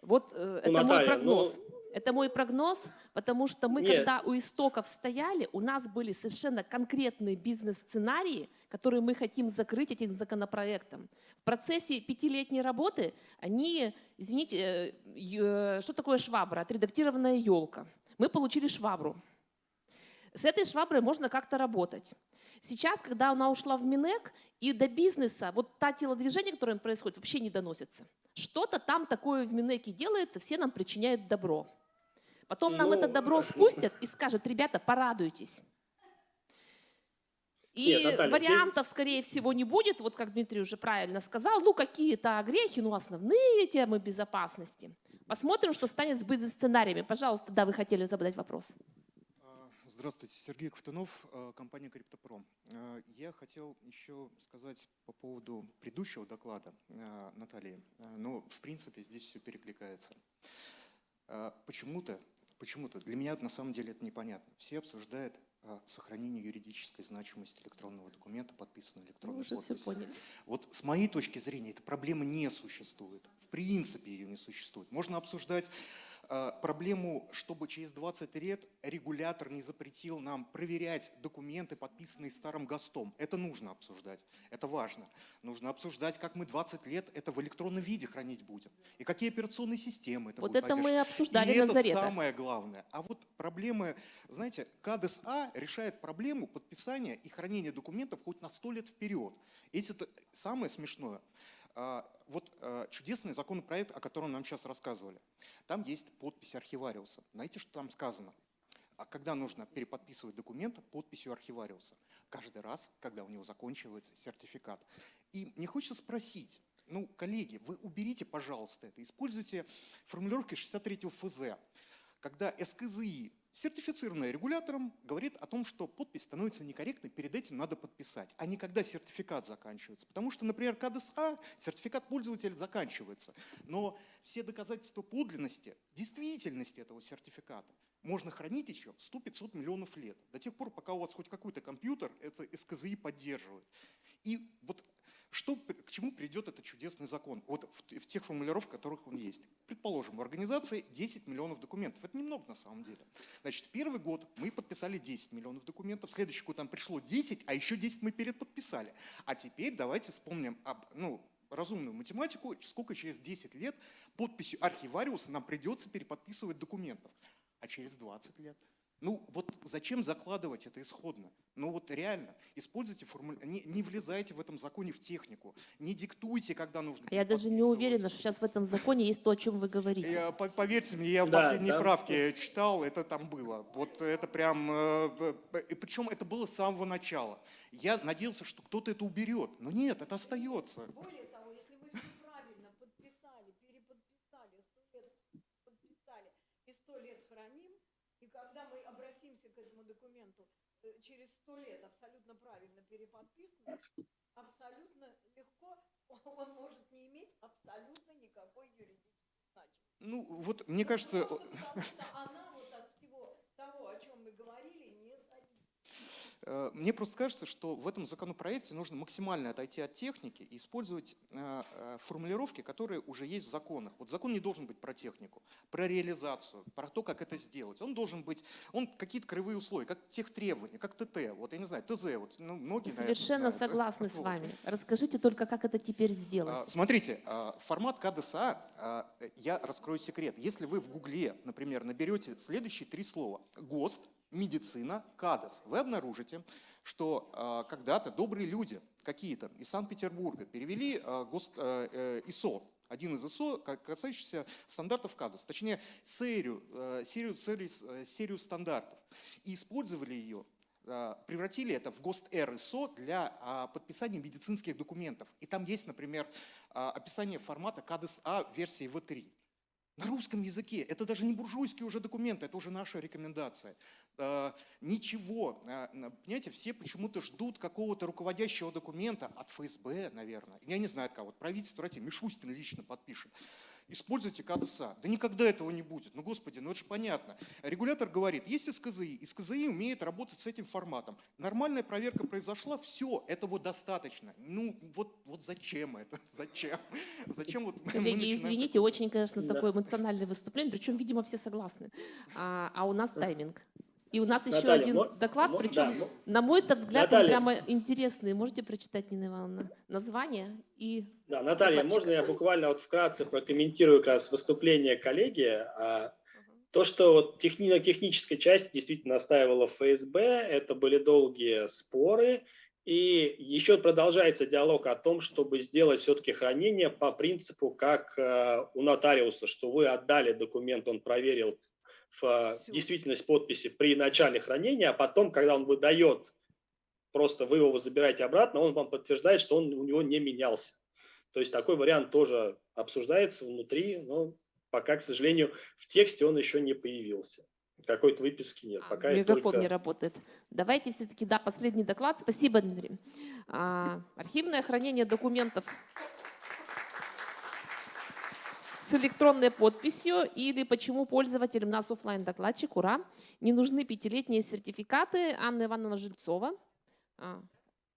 Вот э, ну, это Наталья, мой прогноз. Ну, это мой прогноз, потому что мы, Нет. когда у истоков стояли, у нас были совершенно конкретные бизнес-сценарии, которые мы хотим закрыть этим законопроектом. В процессе пятилетней работы они, извините, э, что такое швабра? Отредактированная елка. Мы получили швабру. С этой шваброй можно как-то работать. Сейчас, когда она ушла в Минэк, и до бизнеса, вот та телодвижение, которое происходит, вообще не доносится. Что-то там такое в Минэке делается, все нам причиняют добро. Потом нам это добро спустят и скажут, ребята, порадуйтесь. И Нет, Наталья, вариантов, здесь... скорее всего, не будет, вот как Дмитрий уже правильно сказал, ну какие-то огрехи, ну основные темы безопасности. Посмотрим, что станет с бизнес-сценариями. Пожалуйста, да, вы хотели задать вопрос. А, здравствуйте, Сергей Ковтунов, а, компания Криптопром. А, я хотел еще сказать по поводу предыдущего доклада Натальи. Ну, в принципе, здесь все перекликается. Почему-то Почему-то для меня на самом деле это непонятно. Все обсуждают а, сохранение юридической значимости электронного документа, подписанного электронной Мы подписью. Вот с моей точки зрения эта проблема не существует. В принципе ее не существует. Можно обсуждать проблему, чтобы через 20 лет регулятор не запретил нам проверять документы, подписанные старым ГОСТом. Это нужно обсуждать, это важно. Нужно обсуждать, как мы 20 лет это в электронном виде хранить будем. И какие операционные системы это Вот будут это мы обсуждали И на это Зарета. самое главное. А вот проблемы, знаете, КДСА решает проблему подписания и хранения документов хоть на 100 лет вперед. Эти самое смешное – вот а, чудесный законопроект, о котором нам сейчас рассказывали. Там есть подпись архивариуса. Знаете, что там сказано? А когда нужно переподписывать документ подписью архивариуса? Каждый раз, когда у него заканчивается сертификат. И мне хочется спросить, ну, коллеги, вы уберите, пожалуйста, это, используйте формулировки 63 ФЗ, когда СКЗИ Сертифицированная регулятором говорит о том, что подпись становится некорректной, перед этим надо подписать, а не когда сертификат заканчивается. Потому что, например, КДСА, сертификат пользователя заканчивается, но все доказательства подлинности, действительности этого сертификата можно хранить еще 100-500 миллионов лет, до тех пор, пока у вас хоть какой-то компьютер это СКЗИ поддерживает. И вот Что, к чему придет этот чудесный закон? Вот в, в тех формулировках, которых он есть. Предположим, у организации 10 миллионов документов. Это немного на самом деле. Значит, в первый год мы подписали 10 миллионов документов, в следующий год нам пришло 10, а еще 10 мы переподписали. А теперь давайте вспомним об, ну, разумную математику, сколько через 10 лет подписью архивариуса нам придется переподписывать документов. А через 20 лет? Ну вот зачем закладывать это исходно? Ну вот реально, используйте формулу, не, не влезайте в этом законе в технику, не диктуйте, когда нужно. Я даже не уверена, что сейчас в этом законе есть то, о чем вы говорите. Я- по- поверьте мне, я Да, последние да. правки читал, это там было. Вот это прям, э, э, и причем это было с самого начала. Я надеялся, что кто-то это уберет, но нет, это остается. Более того, если вы все правильно подписали, переподписали, сто лет подписали и сто лет храним, и когда мы обратимся к этому документу э, через сто лет абсолютно правильно переподписан, абсолютно легко он может не иметь абсолютно никакой юридической значимости. Ну вот мне кажется, Просто потому что она вот от всего того, о чем мы говорили, не зависит. Э, Мне просто кажется, что в этом законопроекте нужно максимально отойти от техники и использовать э, э, формулировки, которые уже есть в законах. Вот закон не должен быть про технику, про реализацию, про то, как это сделать. Он должен быть, он какие-то кривые условия, как тех требования, как ТТ, вот я не знаю, ТЗ, вот ну, многие, наверное, Совершенно знают. согласна с вами. Расскажите только, как это теперь А, сделать. Смотрите, а, формат КДСА, а, я раскрою секрет. Если вы в Гугле, например, наберете следующие три слова ГОСТ, медицина, КАДОС, вы обнаружите, что а, когда-то добрые люди какие-то из Санкт-Петербурга перевели а, э, э, ИСО, один из ИСО, ка- касающийся стандартов КАДОС, точнее серию, э, серию, серию, э, серию стандартов, и использовали ее а, превратили это в ГОСТ Р ИСО для подписания медицинских документов. И там есть, например, описание формата КАДС-А версии В3. На русском языке. Это даже не буржуйские уже документы, это уже наша рекомендация. А, Ничего. а, Понимаете, все почему-то ждут какого-то руководящего документа от ФСБ, наверное. Я не знаю от кого. от Правительство России. Мишустин лично подпишет. Используйте КДСА. Да никогда этого не будет. Ну, господи, ну это же понятно. Регулятор говорит, есть СКЗИ, СКЗИ умеет работать с этим форматом. Нормальная проверка произошла, все, этого достаточно. Ну, вот, вот зачем это? Зачем? Зачем вот Коллеги, начинаем- извините, очень, конечно, Да. такое эмоциональное выступление, причем, видимо, все согласны. А, а у нас тайминг. И у нас еще Наталья, один мо- доклад, мо- причем, да, на мой взгляд, он Наталья. прямо интересный. Можете прочитать, Нина Ивановна, название и Да, Наталья, Докладчик. можно я буквально вот вкратце прокомментирую как раз выступление коллеги? А, То, что вот техни- на технической части действительно настаивала ФСБ, это были долгие споры, и еще продолжается диалог о том, чтобы сделать все-таки хранение по принципу, как э, у нотариуса, что вы отдали документ, он проверил в э, действительность подписи при начале хранения, а потом, когда он выдает, просто вы его забираете обратно, он вам подтверждает, что он у него не менялся. То есть такой вариант тоже обсуждается внутри, но пока, к сожалению, в тексте он еще не появился. Какой-то выписки нет. А, Пока микрофон только... не работает. Давайте все-таки, да, последний доклад. Спасибо, Дмитрий. А, архивное хранение документов с электронной подписью или почему пользователям нас оффлайн докладчик ура, не нужны пятилетние сертификаты. Анна Ивановна Жильцова. А,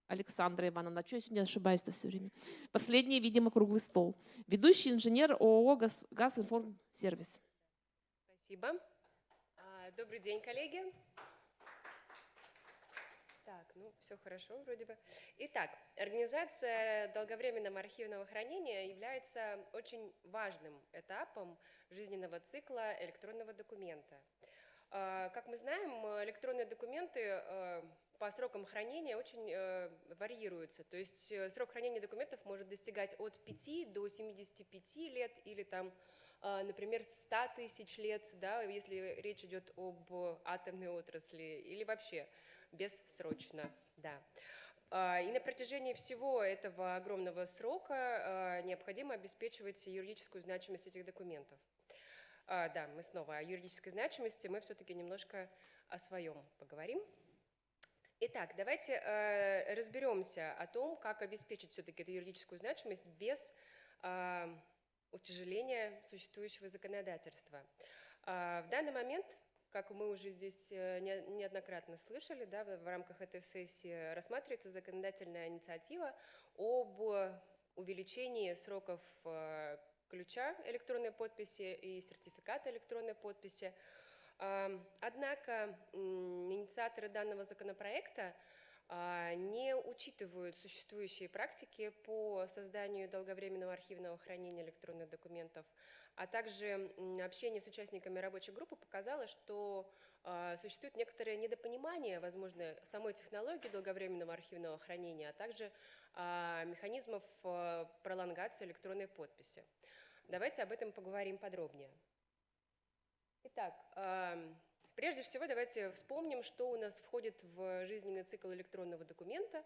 Александра Ивановна, что я сегодня ошибаюсь-то все время? Последний, видимо, круглый стол. Ведущий инженер ООО «Газ- «Газинформсервис». Спасибо. А, Добрый день, коллеги. Так, ну все хорошо вроде бы. Итак, организация долговременного архивного хранения является очень важным этапом жизненного цикла электронного документа. А, Как мы знаем, электронные документы э, по срокам хранения очень э, варьируются. То есть э, срок хранения документов может достигать от 5 до 75 лет или там например, 100 тысяч лет, да, если речь идет об атомной отрасли, или вообще бессрочно, да. А, И на протяжении всего этого огромного срока а, необходимо обеспечивать юридическую значимость этих документов. А, Да, мы снова о юридической значимости, мы все-таки немножко о своем поговорим. Итак, давайте разберемся о том, как обеспечить все-таки эту юридическую значимость без утяжеления существующего законодательства. В данный момент, как мы уже здесь э, не- неоднократно слышали, да, в рамках этой сессии рассматривается законодательная инициатива об увеличении сроков э, ключа электронной подписи и сертификата электронной подписи. Ам, Однако инициаторы данного законопроекта не учитывают существующие практики по созданию долговременного архивного хранения электронных документов, а также общение с участниками рабочей группы показало, что а, существует некоторое недопонимание, возможно, самой технологии долговременного архивного хранения, а также а, механизмов а, пролонгации электронной подписи. Давайте об этом поговорим подробнее. Итак, прежде всего давайте вспомним, что у нас входит в жизненный цикл электронного документа.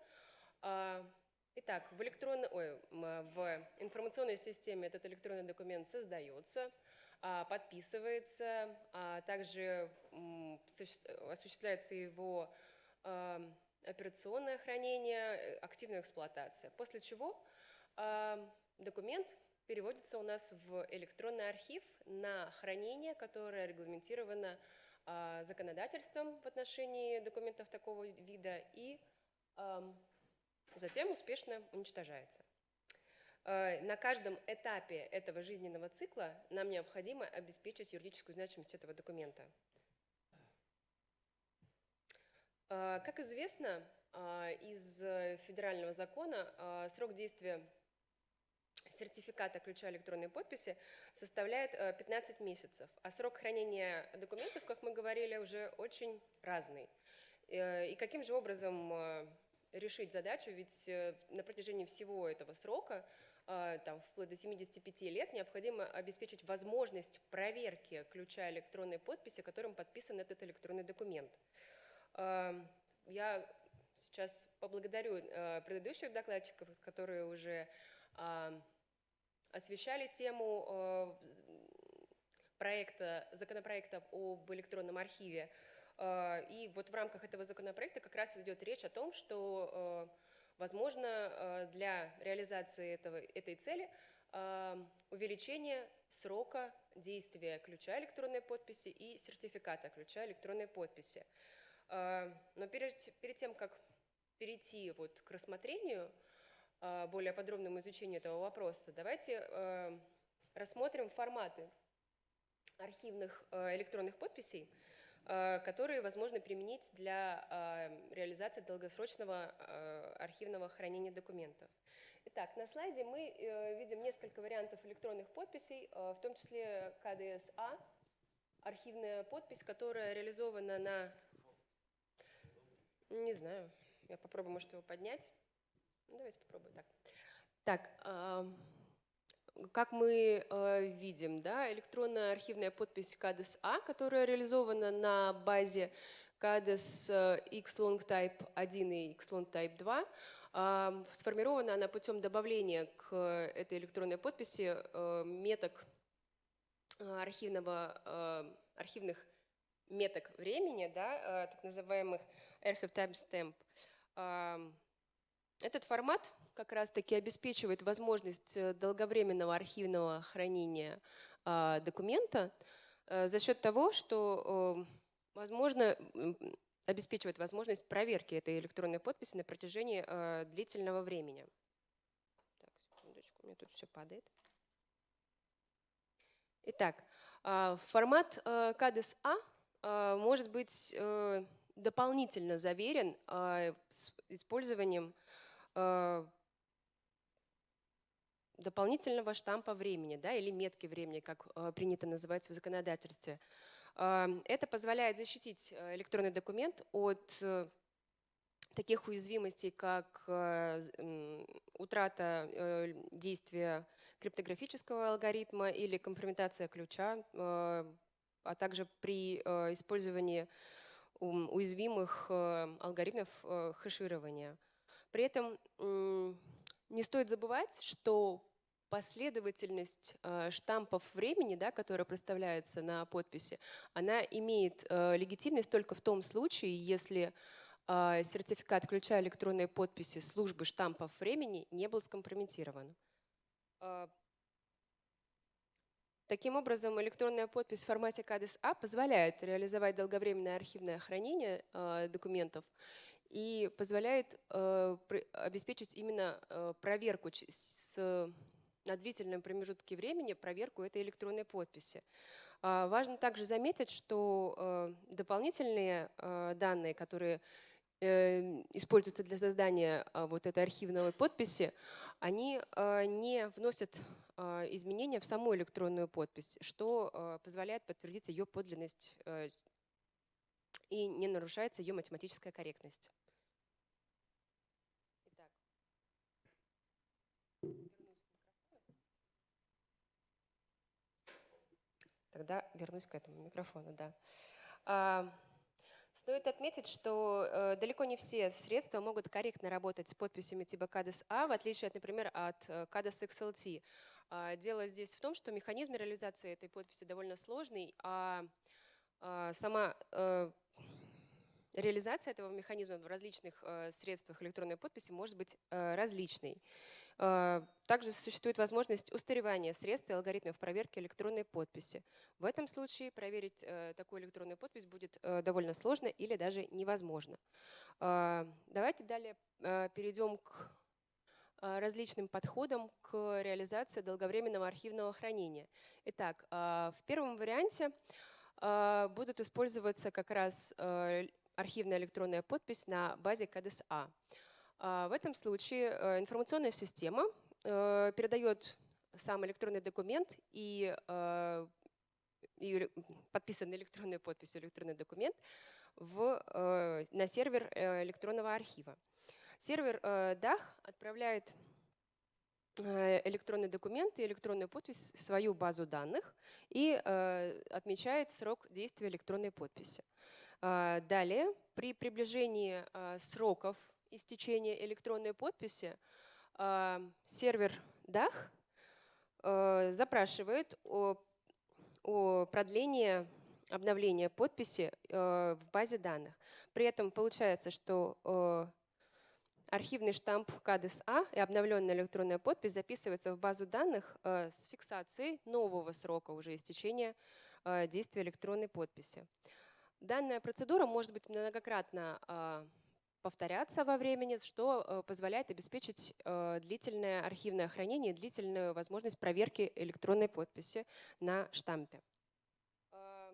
Итак, в, электронно- ой, м, в информационной системе этот электронный документ создается, а, подписывается, а также осуществляется его ам, операционное хранение, э, активная эксплуатация. После чего документ переводится у нас в электронный архив на хранение, которое регламентировано а, законодательством в отношении документов такого вида и затем успешно уничтожается. Э, На каждом этапе этого жизненного цикла нам необходимо обеспечить юридическую значимость этого документа. Э, Как известно, а, из э, федерального закона срок действия сертификата ключа электронной подписи составляет э, 15 месяцев, а срок хранения документов, как мы говорили, уже очень разный. Э, И каким же образом э, решить задачу? Ведь э, на протяжении всего этого срока, э, там, вплоть до 75 лет, необходимо обеспечить возможность проверки ключа электронной подписи, которым подписан этот электронный документ. Э, Я сейчас поблагодарю э, предыдущих докладчиков, которые уже а, освещали тему проекта, законопроекта об электронном архиве. Э, И вот в рамках этого законопроекта как раз идет речь о том, что, э, возможно, э, для реализации этого, этой цели э, увеличение срока действия ключа электронной подписи и сертификата ключа электронной подписи. Э, Но перед, перед тем, как перейти вот к рассмотрению, более подробному изучению этого вопроса, давайте э, рассмотрим форматы архивных электронных подписей, которые возможно применить для э, реализации долгосрочного э, архивного хранения документов. Итак, на слайде мы э, видим несколько вариантов электронных подписей, э, в том числе КДСА, архивная подпись, которая реализована на... Не знаю, я попробую, может, его поднять. Ну, давайте попробуем так. Так, как мы э, видим, да, электронная архивная подпись КАДЕС-А, которая реализована на базе КАДЕС э, X-Long Type 1 и X-Long Type 2, ам, сформирована она путем добавления к э, этой электронной подписи э, меток архивного, архивных меток времени, да, так называемых Archive Timestamp. Этот формат как раз-таки обеспечивает возможность э, долговременного архивного хранения а, документа э, за счет того, что э, возможно обеспечивает возможность проверки этой электронной подписи на протяжении длительного времени. Так, секундочку, у меня тут все падает. Итак, а, формат КАДЕС-А может быть дополнительно заверен использованием дополнительного штампа времени, да, или метки времени, как а, принято называть в законодательстве. А, Это позволяет защитить э, электронный документ от э, таких уязвимостей, как э, утрата э, действия криптографического алгоритма или компрометация ключа, э, а также при э, использовании уязвимых э, алгоритмов э, хэширования. При этом не стоит забывать, что последовательность э, штампов времени, да, которая проставляется на подписи, она имеет э, легитимность только в том случае, если э, сертификат ключа электронной подписи службы штампов времени не был скомпрометирован. Таким образом, электронная подпись в формате КАДЕС-А позволяет реализовать долговременное архивное хранение документов и позволяет обеспечить именно проверку с, на длительном промежутке времени, проверку этой электронной подписи. А, Важно также заметить, что э, дополнительные э, данные, которые э, используются для создания вот этой архивной подписи, они не вносят изменения в саму электронную подпись, что позволяет подтвердить ее подлинность и не нарушается ее математическая корректность. Итак. Тогда вернусь к этому микрофону, да. А, Стоит отметить, что э, далеко не все средства могут корректно работать с подписями типа CADES A, в отличие, от, например, от э, CADES XLT. А, Дело здесь в том, что механизм реализации этой подписи довольно сложный, а а, сама э, реализация этого механизма в различных э, средствах электронной подписи может быть различной. Э, Также существует возможность устаревания средств и алгоритмов проверки электронной подписи. В этом случае проверить э, такую электронную подпись будет э, довольно сложно или даже невозможно. Давайте далее перейдем к различным подходам к реализации долговременного архивного хранения. Итак, в первом варианте будут использоваться как раз архивная электронная подпись на базе КДС-А. А, В этом случае э, информационная система э, передает сам электронный документ и, э, и подписанный электронной подписью электронный документ в, на сервер электронного архива. Сервер DAH отправляет электронный документ и электронную подпись в свою базу данных и отмечает срок действия электронной подписи. А, Далее, при приближении сроков истечения электронной подписи, а, сервер DAH э, запрашивает о, о продлении обновления подписи э, в базе данных. При этом получается, что архивный штамп КАДЕС-А и обновленная электронная подпись записывается в базу данных с фиксацией нового срока уже истечения действия электронной подписи. Данная процедура может быть многократно а, повторяться во времени, что э, позволяет обеспечить э, длительное архивное хранение, и длительную возможность проверки электронной подписи на штампе. А,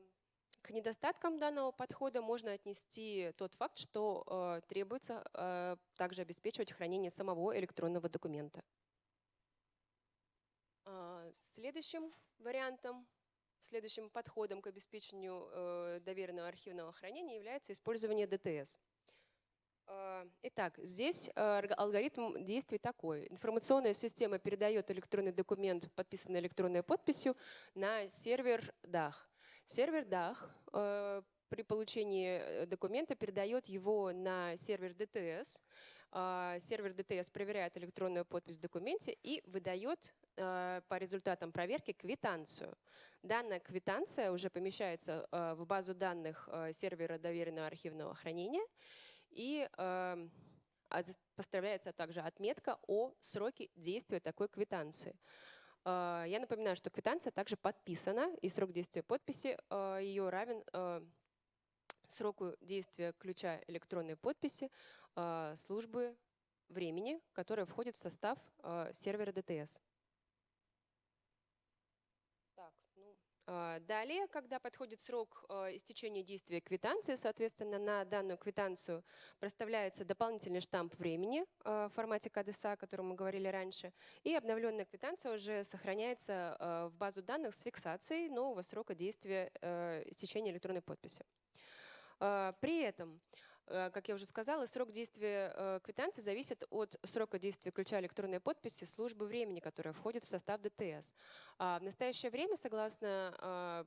К недостаткам данного подхода можно отнести тот факт, что э, требуется э, также обеспечивать хранение самого электронного документа. Следующим вариантом Следующим подходом к обеспечению э, доверенного архивного хранения является использование ДТС. Э, Итак, здесь э, алгоритм действий такой. Информационная система передает электронный документ, подписанный электронной подписью, на сервер DAH. Сервер DAH э, при получении документа передает его на сервер ДТС. Сервер ДТС проверяет электронную подпись в документе и выдает по результатам проверки квитанцию. Данная квитанция уже помещается в базу данных сервера доверенного архивного хранения и э, поставляется также отметка о сроке действия такой квитанции. Э, Я напоминаю, что квитанция также подписана, и срок действия подписи э, ее равен э, сроку действия ключа электронной подписи э, службы времени, которая входит в состав э, сервера ДТС. Так, ну, а, Далее, когда подходит срок э, истечения действия квитанции, соответственно, на данную квитанцию проставляется дополнительный штамп времени э, в формате КДСА, о котором мы говорили раньше, и обновленная квитанция уже сохраняется в базу данных с фиксацией нового срока действия истечения электронной подписи. А, При этом, как я уже сказала, срок действия э, квитанции зависит от срока действия ключа электронной подписи службы времени, которая входит в состав ДТС. А В настоящее время, согласно а,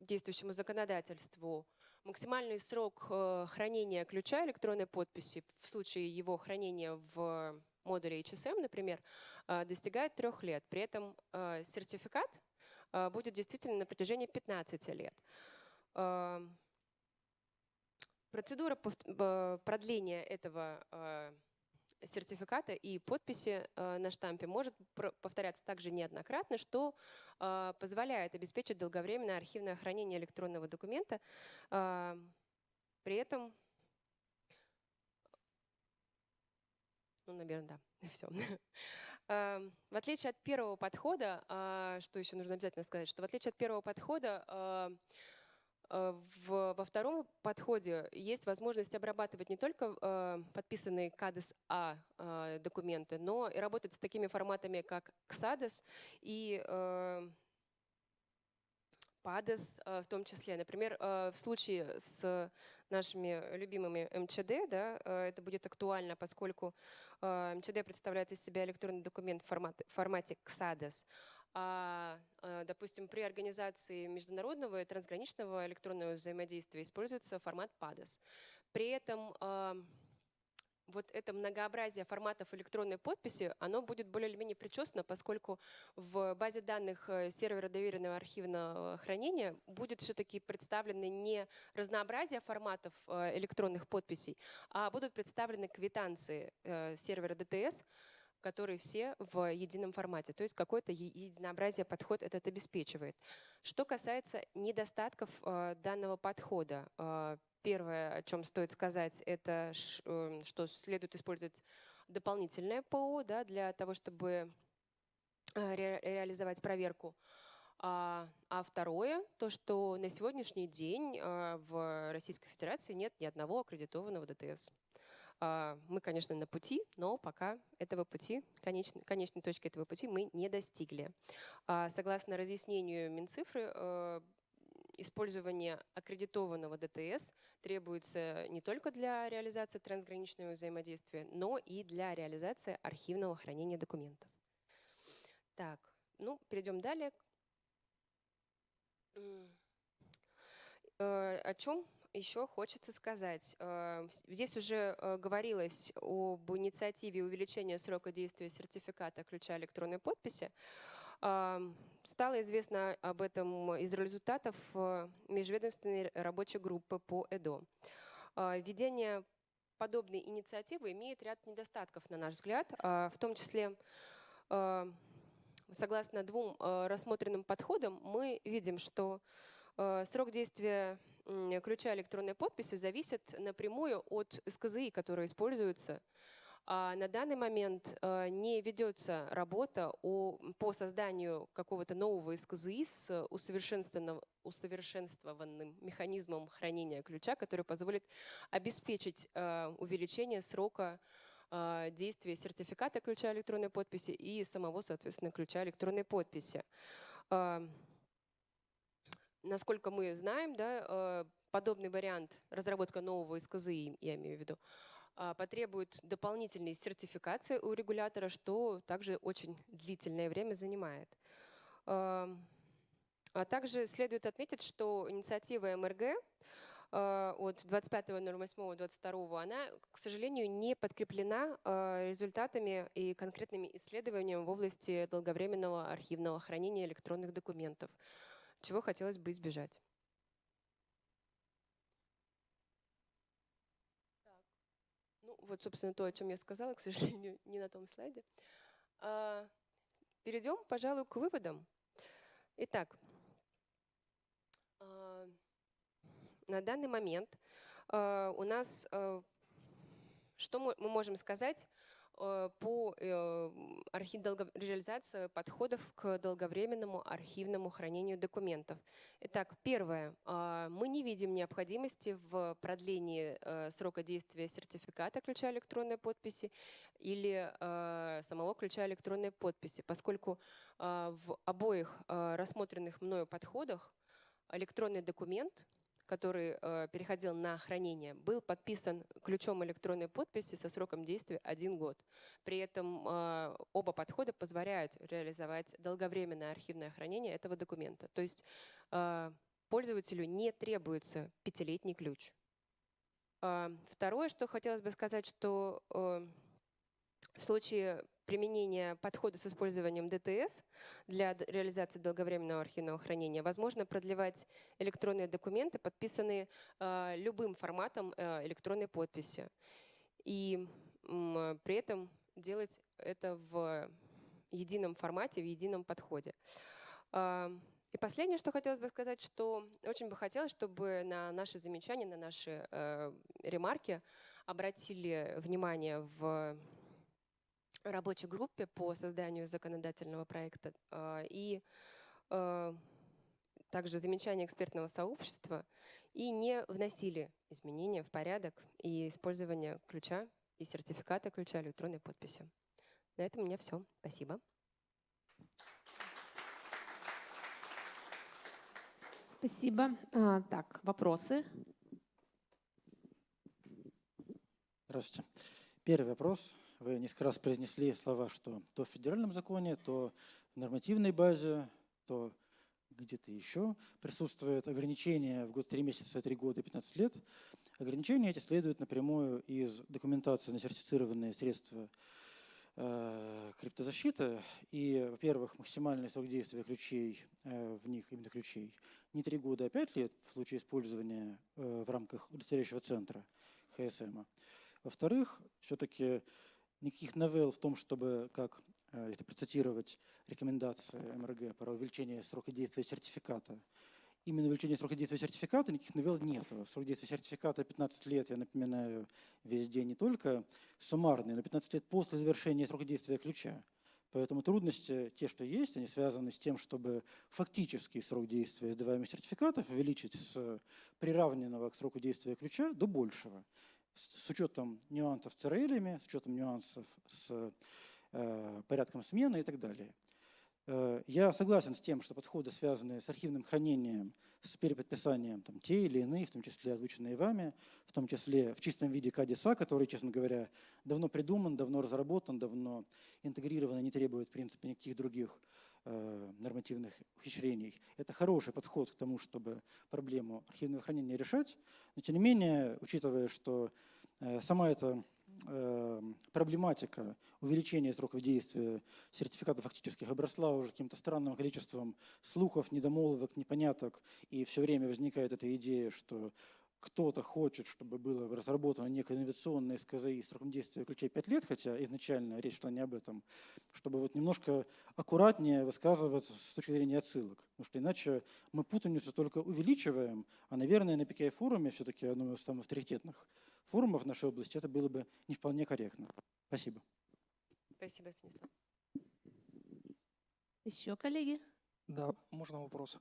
действующему законодательству, максимальный срок э, хранения ключа электронной подписи в случае его хранения в модуле HSM, например, достигает трех лет. При этом сертификат будет действительно на протяжении 15 лет. А, Процедура продления этого э, сертификата и подписи э, на штампе может повторяться также неоднократно, что э, позволяет обеспечить долговременное архивное хранение электронного документа. А, При этом Ну, наверное, да. Все. В отличие от первого подхода, а, что еще нужно обязательно сказать, что в отличие от первого подхода, а, а, в, во втором подходе есть возможность обрабатывать не только а, подписанные CADES-A а, документы, но и работать с такими форматами, как XADES и а, PADES а, в том числе. Например, а, в случае с нашими любимыми МЧД, да, а, это будет актуально, поскольку а, МЧД представляет из себя электронный документ в формате, формате XADES. А, а, допустим, при организации международного и трансграничного электронного взаимодействия используется формат PADES. При этом а, вот это многообразие форматов электронной подписи, оно будет более или менее причесано, поскольку в базе данных э, сервера доверенного архивного хранения будет все-таки представлены не разнообразие форматов э, электронных подписей, а будут представлены квитанции э, сервера DTS, которые все в едином формате. То есть какое-то единообразие подход этот обеспечивает. Что касается недостатков э, данного подхода, э, первое, о чем стоит сказать, это э, что следует использовать дополнительное ПО да, для того, чтобы ре- реализовать проверку. А, а второе, то, что на сегодняшний день в Российской Федерации нет ни одного аккредитованного ДТС. А, Мы, конечно, на пути, но пока этого пути, конечной, конечной точки этого пути мы не достигли. А, Согласно разъяснению Минцифры, э, использование аккредитованного ДТС требуется не только для реализации трансграничного взаимодействия, но и для реализации архивного хранения документов. Так, ну, перейдем далее. Э, О чем еще хочется сказать? Э, Здесь уже э, говорилось об инициативе увеличения срока действия сертификата ключа электронной подписи. Ам, Стало известно об этом из результатов э, межведомственной рабочей группы по ЭДО. Введение подобной инициативы имеет ряд недостатков, на наш взгляд, в том числе согласно двум э, рассмотренным подходам, мы видим, что э, срок действия ключа электронной подписи зависит напрямую от СКЗИ, которые используются. А на данный момент э, не ведется работа о, по созданию какого-то нового СКЗИ с усовершенствованным, усовершенствованным механизмом хранения ключа, который позволит обеспечить э, увеличение срока э, действия сертификата ключа электронной подписи и самого, соответственно, ключа электронной подписи. Э, Насколько мы знаем, да, э, подобный вариант разработка нового СКЗИ, я имею в виду, а, потребует дополнительной сертификации у регулятора, что также очень длительное время занимает. Ам, А также следует отметить, что инициатива МРГ а, от 25.08.22, она, к сожалению, не подкреплена а, результатами и конкретными исследованиями в области долговременного архивного хранения электронных документов, чего хотелось бы избежать. Ну, вот, собственно, то, о чем я сказала, к сожалению, не на том слайде. А, Перейдем, пожалуй, к выводам. Итак, а, на данный момент а, у нас, а, что мы можем сказать по э, архи- долго- реализации подходов к долговременному архивному хранению документов. Итак, первое. а, Мы не видим необходимости в продлении э, срока действия сертификата ключа электронной подписи или э, самого ключа электронной подписи, поскольку в обоих рассмотренных мною подходах электронный документ, который э, переходил на хранение, был подписан ключом электронной подписи со сроком действия один год. При этом э, оба подхода позволяют реализовать долговременное архивное хранение этого документа. То есть э, пользователю не требуется пятилетний ключ. А, Второе, что хотелось бы сказать, что э, в случае применения подхода с использованием ДТС для реализации долговременного архивного хранения возможно продлевать электронные документы, подписанные э, любым форматом э, электронной подписи. И при этом делать это в едином формате, в едином подходе. А, И последнее, что хотелось бы сказать, что очень бы хотелось, чтобы на наши замечания, на наши э, ремарки обратили внимание в рабочей группе по созданию законодательного проекта а, и э, также замечания экспертного сообщества и не вносили изменения в порядок и использование ключа и сертификата ключа электронной подписи. На этом у меня все. Спасибо. Спасибо. А, так, вопросы? Здравствуйте. Первый вопрос. Вы несколько раз произнесли слова, что то в федеральном законе, то в нормативной базе, то где-то еще присутствует ограничение в год 3 месяца, 3 года и 15 лет. Ограничения эти следуют напрямую из документации на сертифицированные средства э, криптозащиты. И, во-первых, максимальный срок действия ключей э, в них, именно ключей, не 3 года, а 5 лет в случае использования э, в рамках удостоверяющего центра ХСМ. Во-вторых, все-таки никаких новелл в том, чтобы, как э, если процитировать рекомендации МРГ про увеличение срока действия сертификата, именно увеличение срока действия сертификата никаких новелл нет. Срок действия сертификата 15 лет, я напоминаю, везде не только суммарный, но 15 лет после завершения срока действия ключа. Поэтому трудности, те, что есть, они связаны с тем, чтобы фактический срок действия издаваемых сертификатов увеличить с приравненного к сроку действия ключа до большего с учетом нюансов с ЦРЛ, с учетом нюансов с э, порядком смены и так далее. Э, Я согласен с тем, что подходы, связанные с архивным хранением, с переподписанием там, те или иные, в том числе озвученные вами, в том числе в чистом виде КАДИСа, который, честно говоря, давно придуман, давно разработан, давно интегрирован и не требует, в принципе, никаких других нормативных ухищрений. Это хороший подход к тому, чтобы проблему архивного хранения решать. Но, тем не менее, учитывая, что э, сама эта э, проблематика увеличения сроков действия сертификата фактических обросла уже каким-то странным количеством слухов, недомолвок, непоняток, и все время возникает эта идея, что кто-то хочет, чтобы было разработано некое инновационное СКЗИ с сроком действия ключей 5 лет, хотя изначально речь шла не об этом, чтобы вот немножко аккуратнее высказываться с точки зрения отсылок. Потому что иначе мы путаницу только увеличиваем, а, наверное, на PKI-форуме, все-таки одном из самых авторитетных форумов в нашей области, это было бы не вполне корректно. Спасибо. Спасибо, Станислав. Еще коллеги? Да, можно вопрос?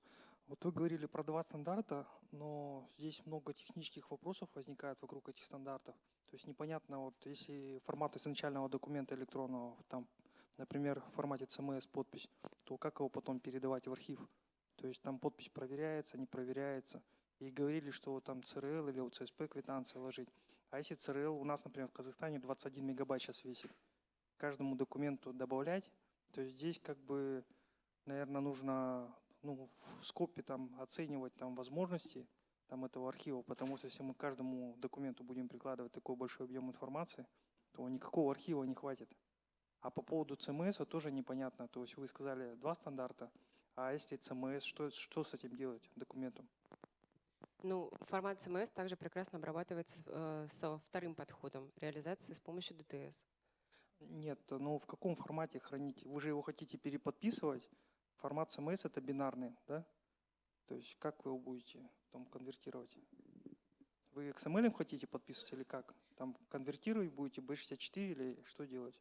Вот вы говорили про два стандарта, но здесь много технических вопросов возникает вокруг этих стандартов. То есть непонятно, вот если формат изначального документа электронного, там, например, в формате CMS подпись, то как его потом передавать в архив? То есть там подпись проверяется, не проверяется. И говорили, что там ЦРЛ или ЦСП квитанции ложить. А если ЦРЛ у нас, например, в Казахстане 21 мегабайт сейчас весит, каждому документу добавлять, то здесь как бы, наверное, нужно ну, в скопе там оценивать там возможности там этого архива, потому что если мы к каждому документу будем прикладывать такой большой объем информации, то никакого архива не хватит. А по поводу CMS тоже непонятно. То есть вы сказали два стандарта, а если CMS, что, что с этим делать документом? Ну, формат CMS также прекрасно обрабатывается э, со вторым подходом реализации с помощью DTS. Нет, ну в каком формате хранить? Вы же его хотите переподписывать. Формат CMS это бинарный, да? То есть как вы его будете там конвертировать? Вы XML хотите подписывать или как? Там конвертировать будете B64 или что делать?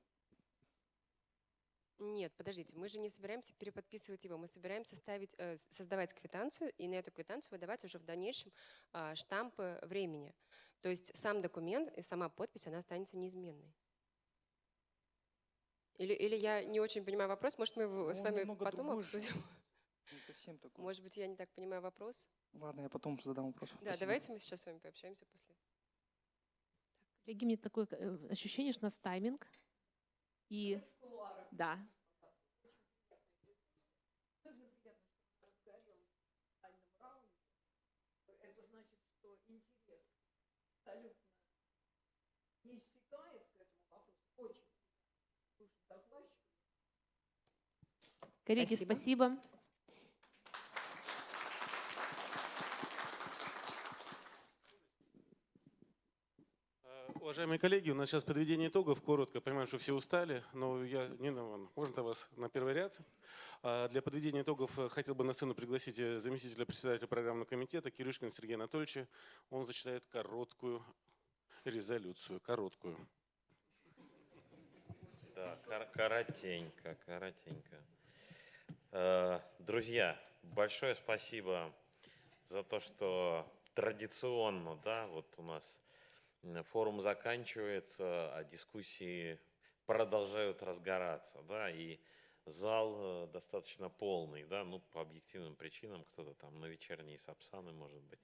Нет, подождите, мы же не собираемся переподписывать его, мы собираемся ставить, э, создавать квитанцию и на эту квитанцию выдавать уже в дальнейшем а, штампы времени. То есть сам документ и сама подпись, она останется неизменной. Или, или я не очень понимаю вопрос, может мы его с Он вами потом же. обсудим? Не совсем такой. Может быть, я не так понимаю вопрос? Ладно, я потом задам вопрос. Да, Спасибо. давайте мы сейчас с вами пообщаемся после. Коллеги, мне такое э, ощущение, что у нас тайминг. И да. Это значит, что интерес абсолютно не иссякает к этому вопросу. Очень слушать докладчика. Коллеги, Спасибо. спасибо. Э, Уважаемые коллеги, у нас сейчас подведение итогов. Коротко, понимаю, что все устали, но я, Нина Ивановна, можно вас на первый ряд? А, Для подведения итогов э, хотел бы на сцену пригласить э, заместителя председателя программного комитета Кирюшкина Сергея Анатольевича. Он зачитает короткую резолюцию, короткую. Да, кор- коротенько, коротенько. Э, Друзья, большое спасибо за то, что традиционно, да, вот у нас форум заканчивается, а дискуссии продолжают разгораться, да, и зал э, достаточно полный, да, ну, по объективным причинам, кто-то там на вечерние сапсаны, может быть.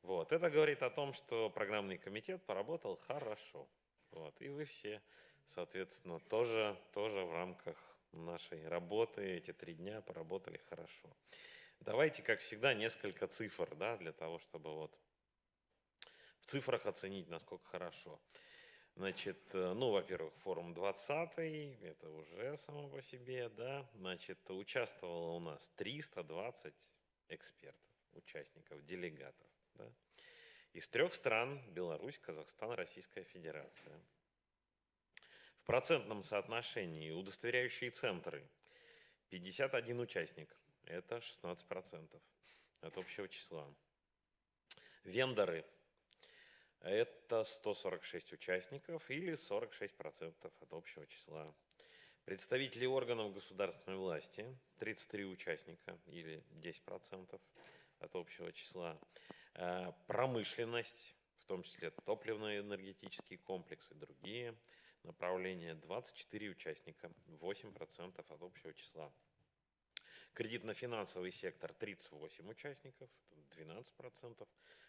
Вот, это говорит о том, что программный комитет поработал хорошо, вот, и вы все Соответственно, тоже, тоже в рамках нашей работы эти три дня поработали хорошо. Давайте, как всегда, несколько цифр, да, для того, чтобы вот в цифрах оценить, насколько хорошо. Значит, э, ну, во-первых, форум 20 это уже само по себе, да. Значит, участвовало у нас 320 экспертов, участников, делегатов, да. Из трех стран – Беларусь, Казахстан, Российская Федерация – процентном соотношении удостоверяющие центры 51 участник, это 16% от общего числа. Вендоры – это 146 участников или 46% от общего числа. Представители органов государственной власти – 33 участника или 10% от общего числа. Э, Промышленность, в том числе топливно-энергетические комплексы другие – направления 24 участника, 8% от общего числа. Кредитно-финансовый сектор 38 участников, 12%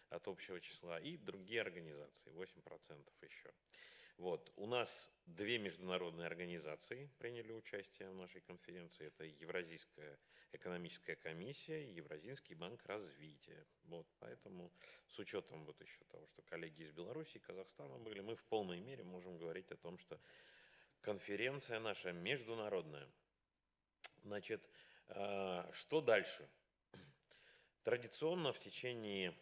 от общего числа. И другие организации 8% еще. Вот. У нас две международные организации приняли участие в нашей конференции. Это Евразийская экономическая комиссия и Евразийский банк развития. Вот. Поэтому с учетом вот еще того, что коллеги из Беларуси и Казахстана были, мы в полной мере можем говорить о том, что конференция наша международная. Значит, э, что дальше? Традиционно в течение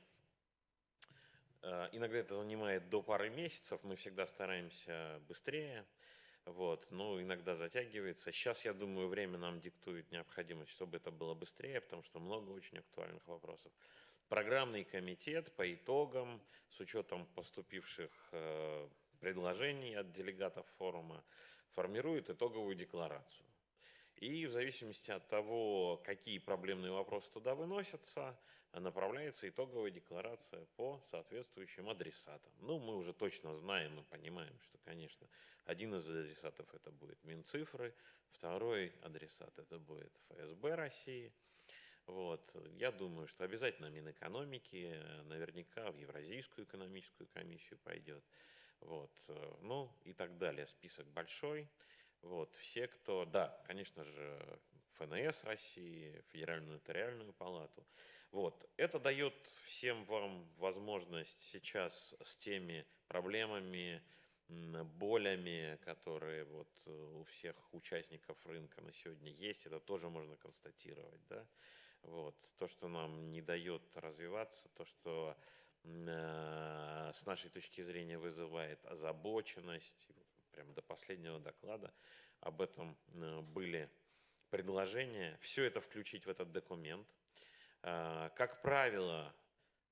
иногда это занимает до пары месяцев, мы всегда стараемся быстрее, вот, но иногда затягивается. Сейчас, я думаю, время нам диктует необходимость, чтобы это было быстрее, потому что много очень актуальных вопросов. Программный комитет по итогам, с учетом поступивших э, предложений от делегатов форума, формирует итоговую декларацию. И в зависимости от того, какие проблемные вопросы туда выносятся, направляется итоговая декларация по соответствующим адресатам. Ну, мы уже точно знаем, мы понимаем, что, конечно, один из адресатов это будет Минцифры, второй адресат это будет ФСБ России. Вот. Я думаю, что обязательно Минэкономики, наверняка в Евразийскую экономическую комиссию пойдет. Вот. Ну и так далее. Список большой. Вот. Все, кто... Да, конечно же, ФНС России, Федеральную нотариальную палату. Вот. Это дает всем вам возможность сейчас с теми проблемами, болями, которые вот у всех участников рынка на сегодня есть, это тоже можно констатировать. Да? Вот. То, что нам не дает развиваться, то, что э, с нашей точки зрения вызывает озабоченность, прямо до последнего доклада об этом э, были предложения, все это включить в этот документ – Э, как правило,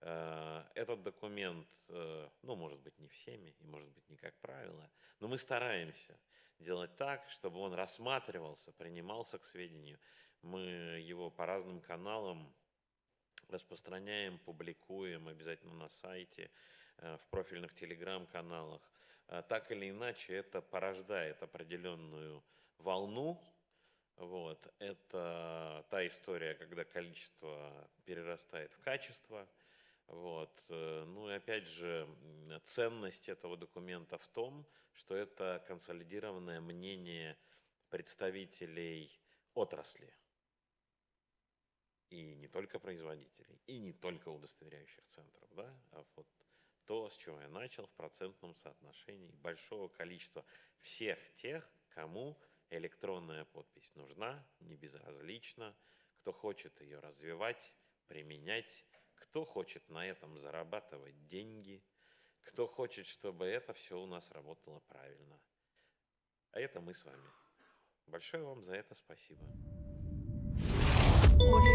э, этот документ, э, ну, может быть, не всеми, и может быть, не как правило, но мы стараемся делать так, чтобы он рассматривался, принимался к сведению. Мы его по разным каналам распространяем, публикуем обязательно на сайте, в профильных телеграм-каналах. Так или иначе, это порождает определенную волну вот. Это та история, когда количество перерастает в качество. Вот. Э, ну и опять же, ценность этого документа в том, что это консолидированное мнение представителей отрасли. И не только производителей, и не только удостоверяющих центров, да, а вот то, с чего я начал, в процентном соотношении большого количества всех тех, кому электронная подпись нужна, не безразлична. Кто хочет ее развивать, применять, кто хочет на этом зарабатывать деньги, кто хочет, чтобы это все у нас работало правильно. А это мы с вами. Большое вам за это спасибо. Audio